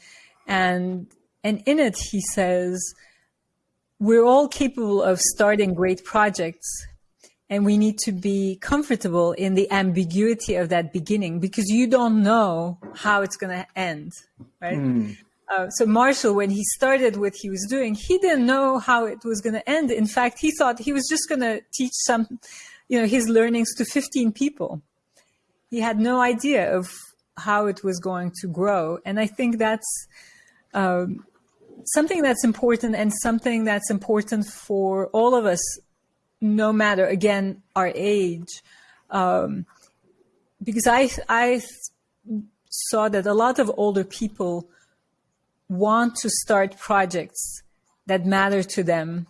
And, and in it, he says, we're all capable of starting great projects and we need to be comfortable in the ambiguity of that beginning because you don't know how it's going to end, right? Mm. Uh, so Marshall, when he started what he was doing, he didn't know how it was going to end. In fact, he thought he was just going to teach some, you know, his learnings to 15 people. He had no idea of how it was going to grow. And I think that's um, something that's important and something that's important for all of us no matter again our age, um, because I I saw that a lot of older people want to start projects that matter to them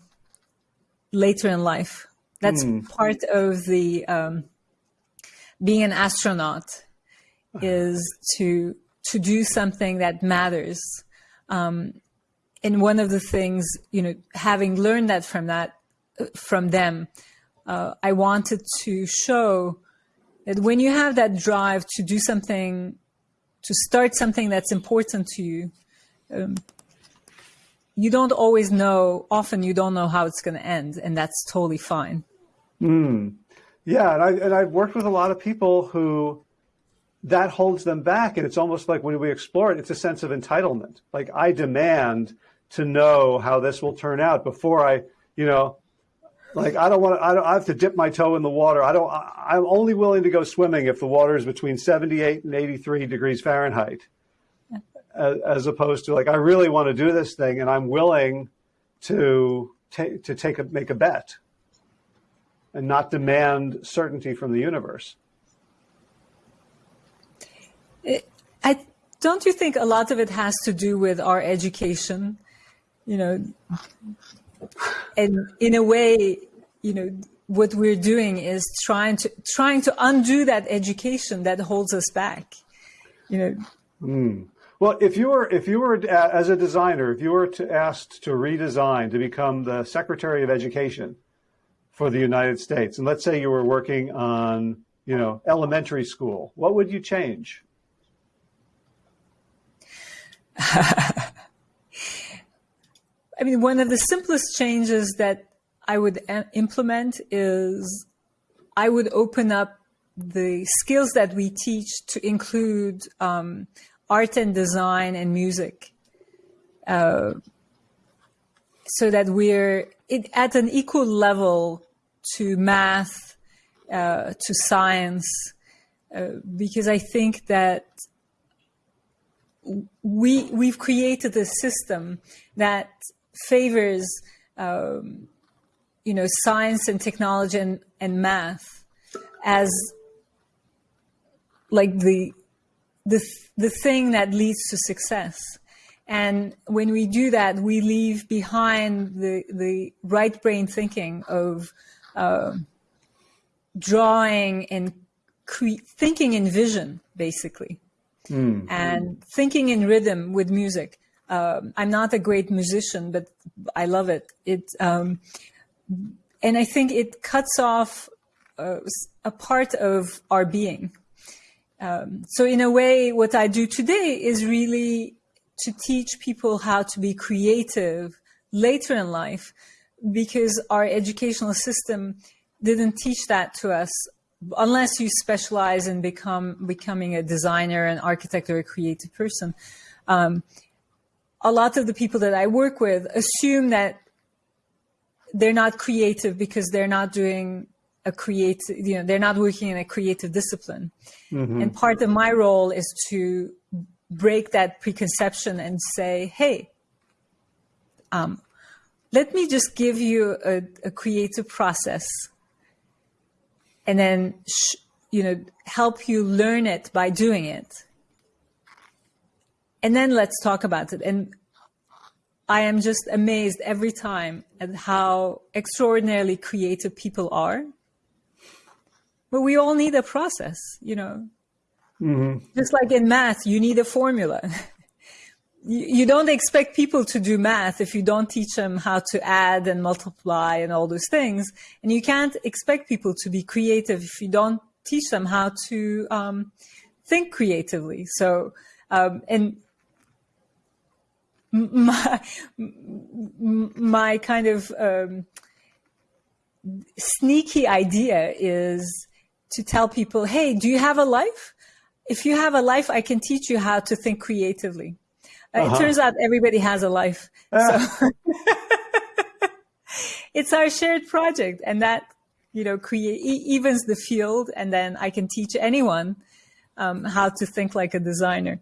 later in life. That's mm. part of the um, being an astronaut is to to do something that matters. Um, and one of the things, you know, having learned that from that from them, uh, I wanted to show that when you have that drive to do something, to start something that's important to you, um, you don't always know. Often, you don't know how it's going to end, and that's totally fine. Mm. Yeah, and I and I've worked with a lot of people who that holds them back, and it's almost like when we explore it, it's a sense of entitlement. Like I demand to know how this will turn out before I, you know, like I don't want to. I, don't, I have to dip my toe in the water. I don't. I, am only willing to go swimming if the water is between 78 and 83 degrees Fahrenheit, as, as opposed to like I really want to do this thing and I'm willing to take to take a make a bet and not demand certainty from the universe. I don't you think a lot of it has to do with our education? You know, and in a way, you know, what we're doing is trying to trying to undo that education that holds us back. You know. Mm. Well, if you were if you were uh, as a designer, if you were to asked to redesign to become the Secretary of Education for the United States, and let's say you were working on you know elementary school, what would you change? *laughs* I mean, one of the simplest changes that I would implement is I would open up the skills that we teach to include um, art and design and music uh, so that we're it, at an equal level to math, uh, to science, uh, because I think that we we've created a system that favors, um, you know, science and technology and, and math as like the, the, the thing that leads to success. And when we do that, we leave behind the, the right brain thinking of uh, drawing and thinking in vision, basically, mm. and thinking in rhythm with music um, I'm not a great musician, but I love it. It um, and I think it cuts off uh, a part of our being. Um, so in a way, what I do today is really to teach people how to be creative later in life, because our educational system didn't teach that to us unless you specialize in become becoming a designer, an architect, or a creative person. Um, a lot of the people that I work with assume that they're not creative because they're not doing a creative, you know, they're not working in a creative discipline. Mm-hmm. And part of my role is to break that preconception and say, hey, um, let me just give you a, a creative process and then, sh- you know, help you learn it by doing it and then let's talk about it. And I am just amazed every time at how extraordinarily creative people are. But we all need a process, you know. Mm-hmm. Just like in math, you need a formula. *laughs* you, you don't expect people to do math if you don't teach them how to add and multiply and all those things. And you can't expect people to be creative if you don't teach them how to um, think creatively. So, um, and my my kind of um, sneaky idea is to tell people, "Hey, do you have a life? If you have a life, I can teach you how to think creatively." Uh, uh-huh. It turns out everybody has a life, uh. so *laughs* it's our shared project, and that you know create evens the field, and then I can teach anyone um, how to think like a designer.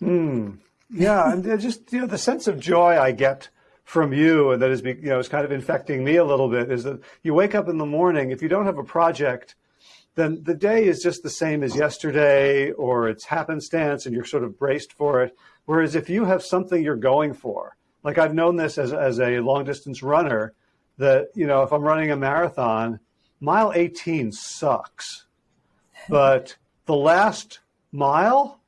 Hmm. Yeah, and just you know the sense of joy I get from you and that is, you know, is kind of infecting me a little bit is that you wake up in the morning, if you don't have a project, then the day is just the same as yesterday or it's happenstance and you're sort of braced for it. Whereas if you have something you're going for, like I've known this as, as a long distance runner, that, you know, if I'm running a marathon, mile 18 sucks, but the last mile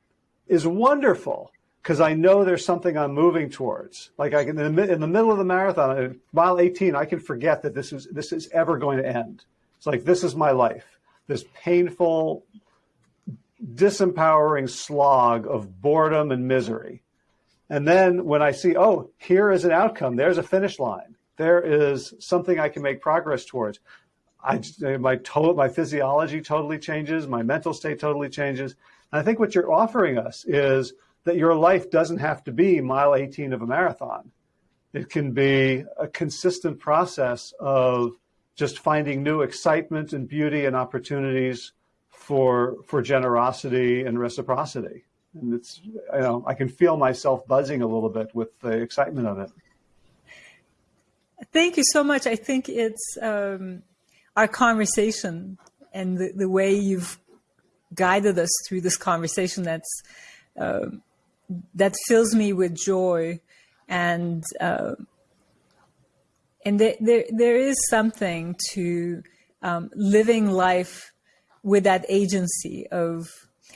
is wonderful because I know there's something I'm moving towards. Like I can, in the, in the middle of the marathon, mile 18, I can forget that this is, this is ever going to end. It's like, this is my life this painful, disempowering slog of boredom and misery. And then when I see, oh, here is an outcome, there's a finish line, there is something I can make progress towards. I, my, to, my physiology totally changes, my mental state totally changes. And I think what you're offering us is that your life doesn't have to be mile 18 of a marathon. It can be a consistent process of just finding new excitement and beauty and opportunities for for generosity and reciprocity. And it's you know I can feel myself buzzing a little bit with the excitement of it. Thank you so much. I think it's um, our conversation and the, the way you've guided us through this conversation that's uh, that fills me with joy and uh, and there, there, there is something to um, living life with that agency of,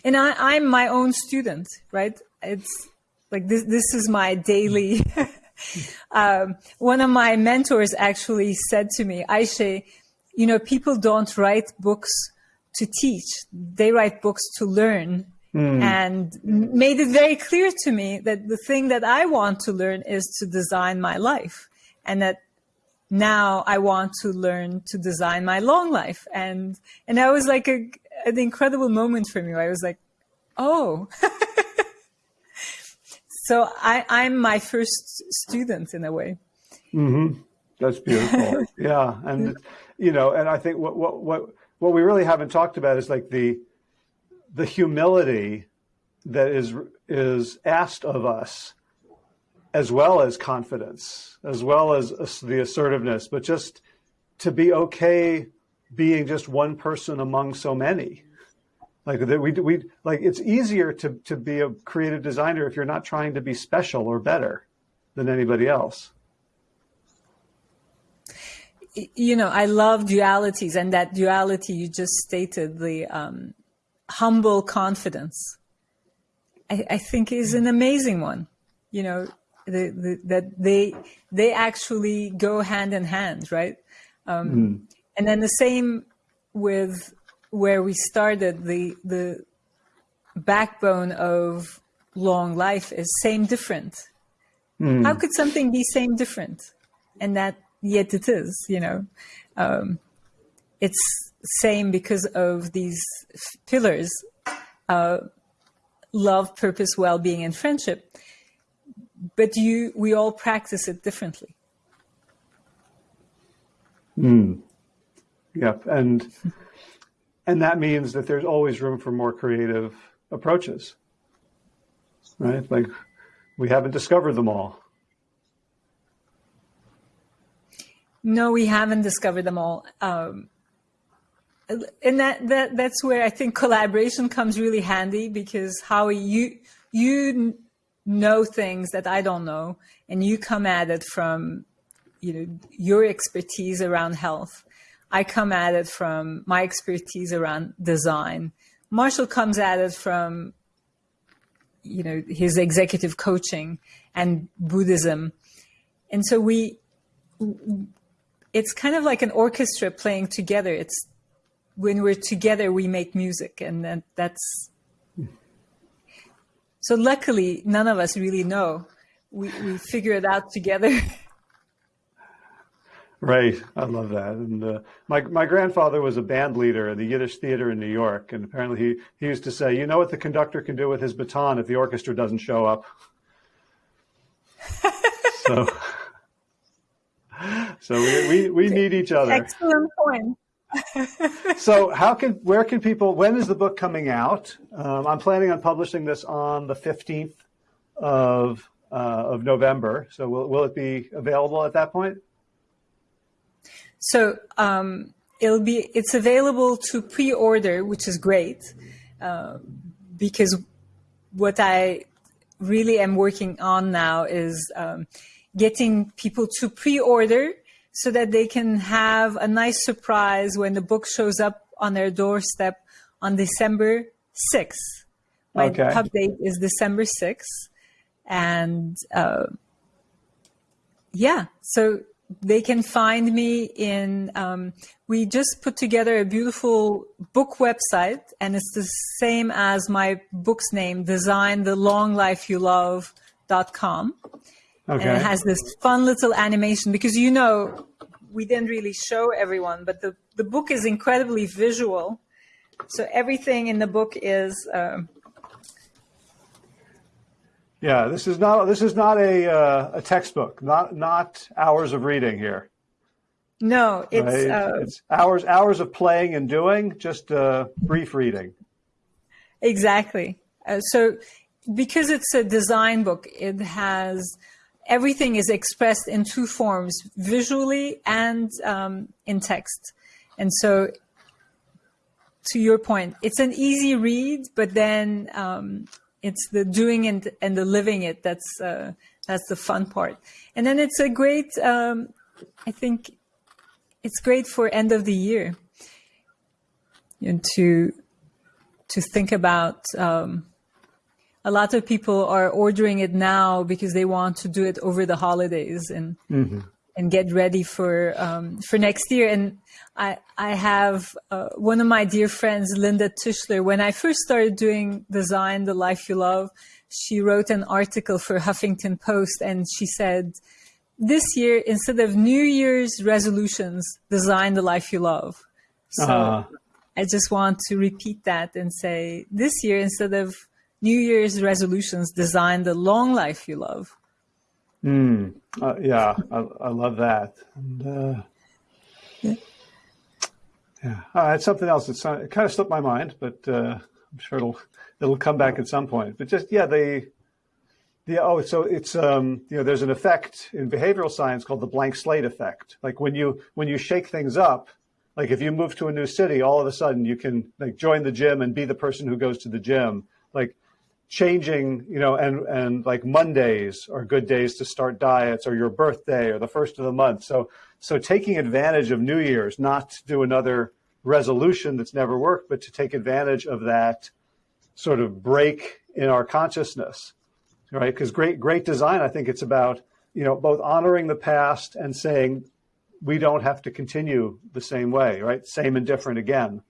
and I, I'm my own student, right? It's like this, this is my daily. *laughs* um, one of my mentors actually said to me, Ayse, you know, people don't write books to teach, they write books to learn. Mm. And made it very clear to me that the thing that I want to learn is to design my life. And that now I want to learn to design my long life. And, and that was like a, an incredible moment for me. I was like, oh, *laughs* so I, I'm my first student in a way. Mm-hmm. That's beautiful. *laughs* yeah. And, you know, and I think what, what, what, what we really haven't talked about is like the, the humility that is, is asked of us as well as confidence, as well as the assertiveness, but just to be okay being just one person among so many. Like that we, we like it's easier to, to be a creative designer if you're not trying to be special or better than anybody else. You know, I love dualities and that duality you just stated, the um, humble confidence, I, I think is an amazing one. You know, the, the, that they they actually go hand in hand, right? Um, mm. And then the same with where we started. The the backbone of long life is same different. Mm. How could something be same different? And that yet it is, you know. Um, it's same because of these pillars uh, love, purpose, well being, and friendship but you, we all practice it differently. Mm. Yep, and and that means that there's always room for more creative approaches, right? Like we haven't discovered them all. No, we haven't discovered them all. Um, and that, that that's where I think collaboration comes really handy because how you you know things that I don't know, and you come at it from you know your expertise around health. I come at it from my expertise around design. Marshall comes at it from you know his executive coaching and Buddhism, and so we it's kind of like an orchestra playing together. It's when we're together we make music, and that's so luckily, none of us really know. We, we figure it out together. *laughs* Right, I love that. And uh, my my grandfather was a band leader in the Yiddish theater in New York, and apparently he he used to say, "You know what the conductor can do with his baton if the orchestra doesn't show up." *laughs* so, *laughs* so we, we we need each other. Excellent point so how can where can people when is the book coming out um, i'm planning on publishing this on the 15th of uh, of November. So will, will it be available at that point? So um, it'll be it's available to pre-order, which is great uh, because what I really am working on now is um, getting people to pre-order so that they can have a nice surprise when the book shows up on their doorstep on December 6th. My Okay. pub date is December 6th. And uh, yeah, so they can find me in, um, we just put together a beautiful book website, and it's the same as my book's name, Design the Long Life You Love.com Okay. and it has this fun little animation because you know we didn't really show everyone but the, the book is incredibly visual so everything in the book is um, yeah, this is not this is not a uh, a textbook, not not hours of reading here. no it's right? uh, it's hours hours of playing and doing, just uh, brief reading. exactly uh, so because it's a design book it has everything is expressed in two forms visually and um, in text. And so to your point it's an easy read but then um, it's the doing and, and the living it that's uh, that's the fun part. And then it's a great um, i think it's great for end of the year know, to to think about um, a lot of people are ordering it now because they want to do it over the holidays and and get ready for um, for next year. And I I have uh, one of my dear friends, Linda Tischler. When I first started doing design, the life you love, she wrote an article for Huffington Post, and she said. This year, instead of New Year's resolutions, design the life you love. So Uh, I just want to repeat that and say this year, instead of New Year's resolutions, design the long life you love. uh, yeah, I, I love that. And, uh, Yeah. yeah, uh, it's something else. It's it kind of slipped my mind, but uh, I'm sure it'll it'll come back at some point. But just yeah, the the oh, so it's um, you know, there's an effect in behavioral science called the blank slate effect. Like when you when you shake things up, like if you move to a new city, all of a sudden you can like join the gym and be the person who goes to the gym. Like changing, you know, and and like Mondays are good days to start diets, or your birthday, or the first of the month. So so taking advantage of New Year's, not to do another resolution that's never worked, but to take advantage of that sort of break in our consciousness, right? Because great great design, I think it's about you know both honoring the past and saying we don't have to continue the same way, right? Same and different again.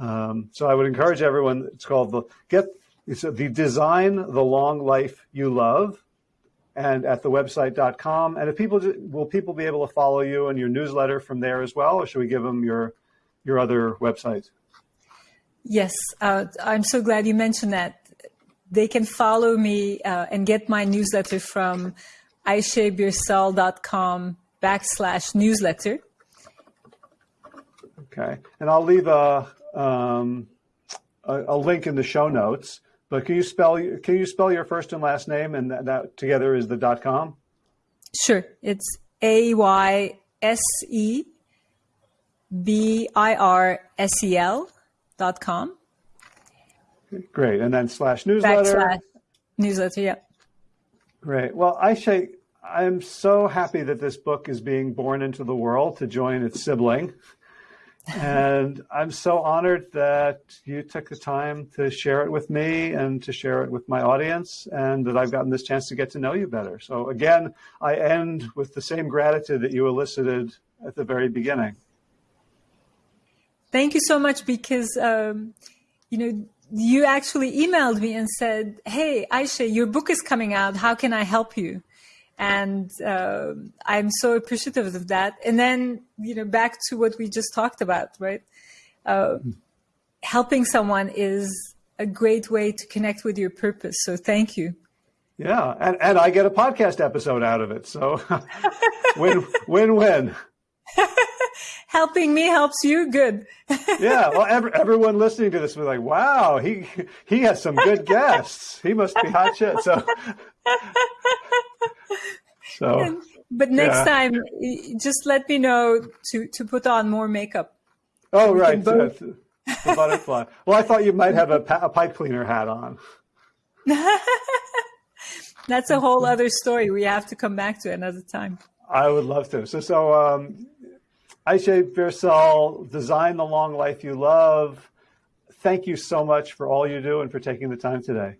Um, so I would encourage everyone. It's called the get. It's the design the long life you love, and at the website.com. And if people will people be able to follow you and your newsletter from there as well, or should we give them your your other website? Yes, uh, I'm so glad you mentioned that. They can follow me uh, and get my newsletter from aysebirsel.com backslash newsletter. Okay, and I'll leave a um, a, a link in the show notes. But can you spell can you spell your first and last name and that, that together is the dot com? Sure, it's A Y S E B I R S E L dot com Great, and then slash newsletter. backslash newsletter. Yeah. Great. Well, Ayse, I'm so happy that this book is being born into the world to join its sibling. And I'm so honored that you took the time to share it with me and to share it with my audience, and that I've gotten this chance to get to know you better. So, again, I end with the same gratitude that you elicited at the very beginning. Thank you so much because, um, you know, you actually emailed me and said, Hey, Ayse, your book is coming out. How can I help you? And uh, I'm so appreciative of that. And then, you know, back to what we just talked about, right? Uh, helping someone is a great way to connect with your purpose. So thank you. Yeah, and, and I get a podcast episode out of it. So *laughs* win, win, win. *laughs* helping me helps you. Good. *laughs* yeah. Well, every, everyone listening to this was like, wow, he, he has some good guests. He must be hot shit. So, so. *laughs* But next yeah. time, just let me know to, to put on more makeup. Oh, right. Both... The, the butterfly. well, I thought you might have a, a pipe cleaner hat on. *laughs* That's a whole other story. We have to come back to another time. I would love to. So, so um, Ayse Birsel, design the long life you love. Thank you so much for all you do and for taking the time today.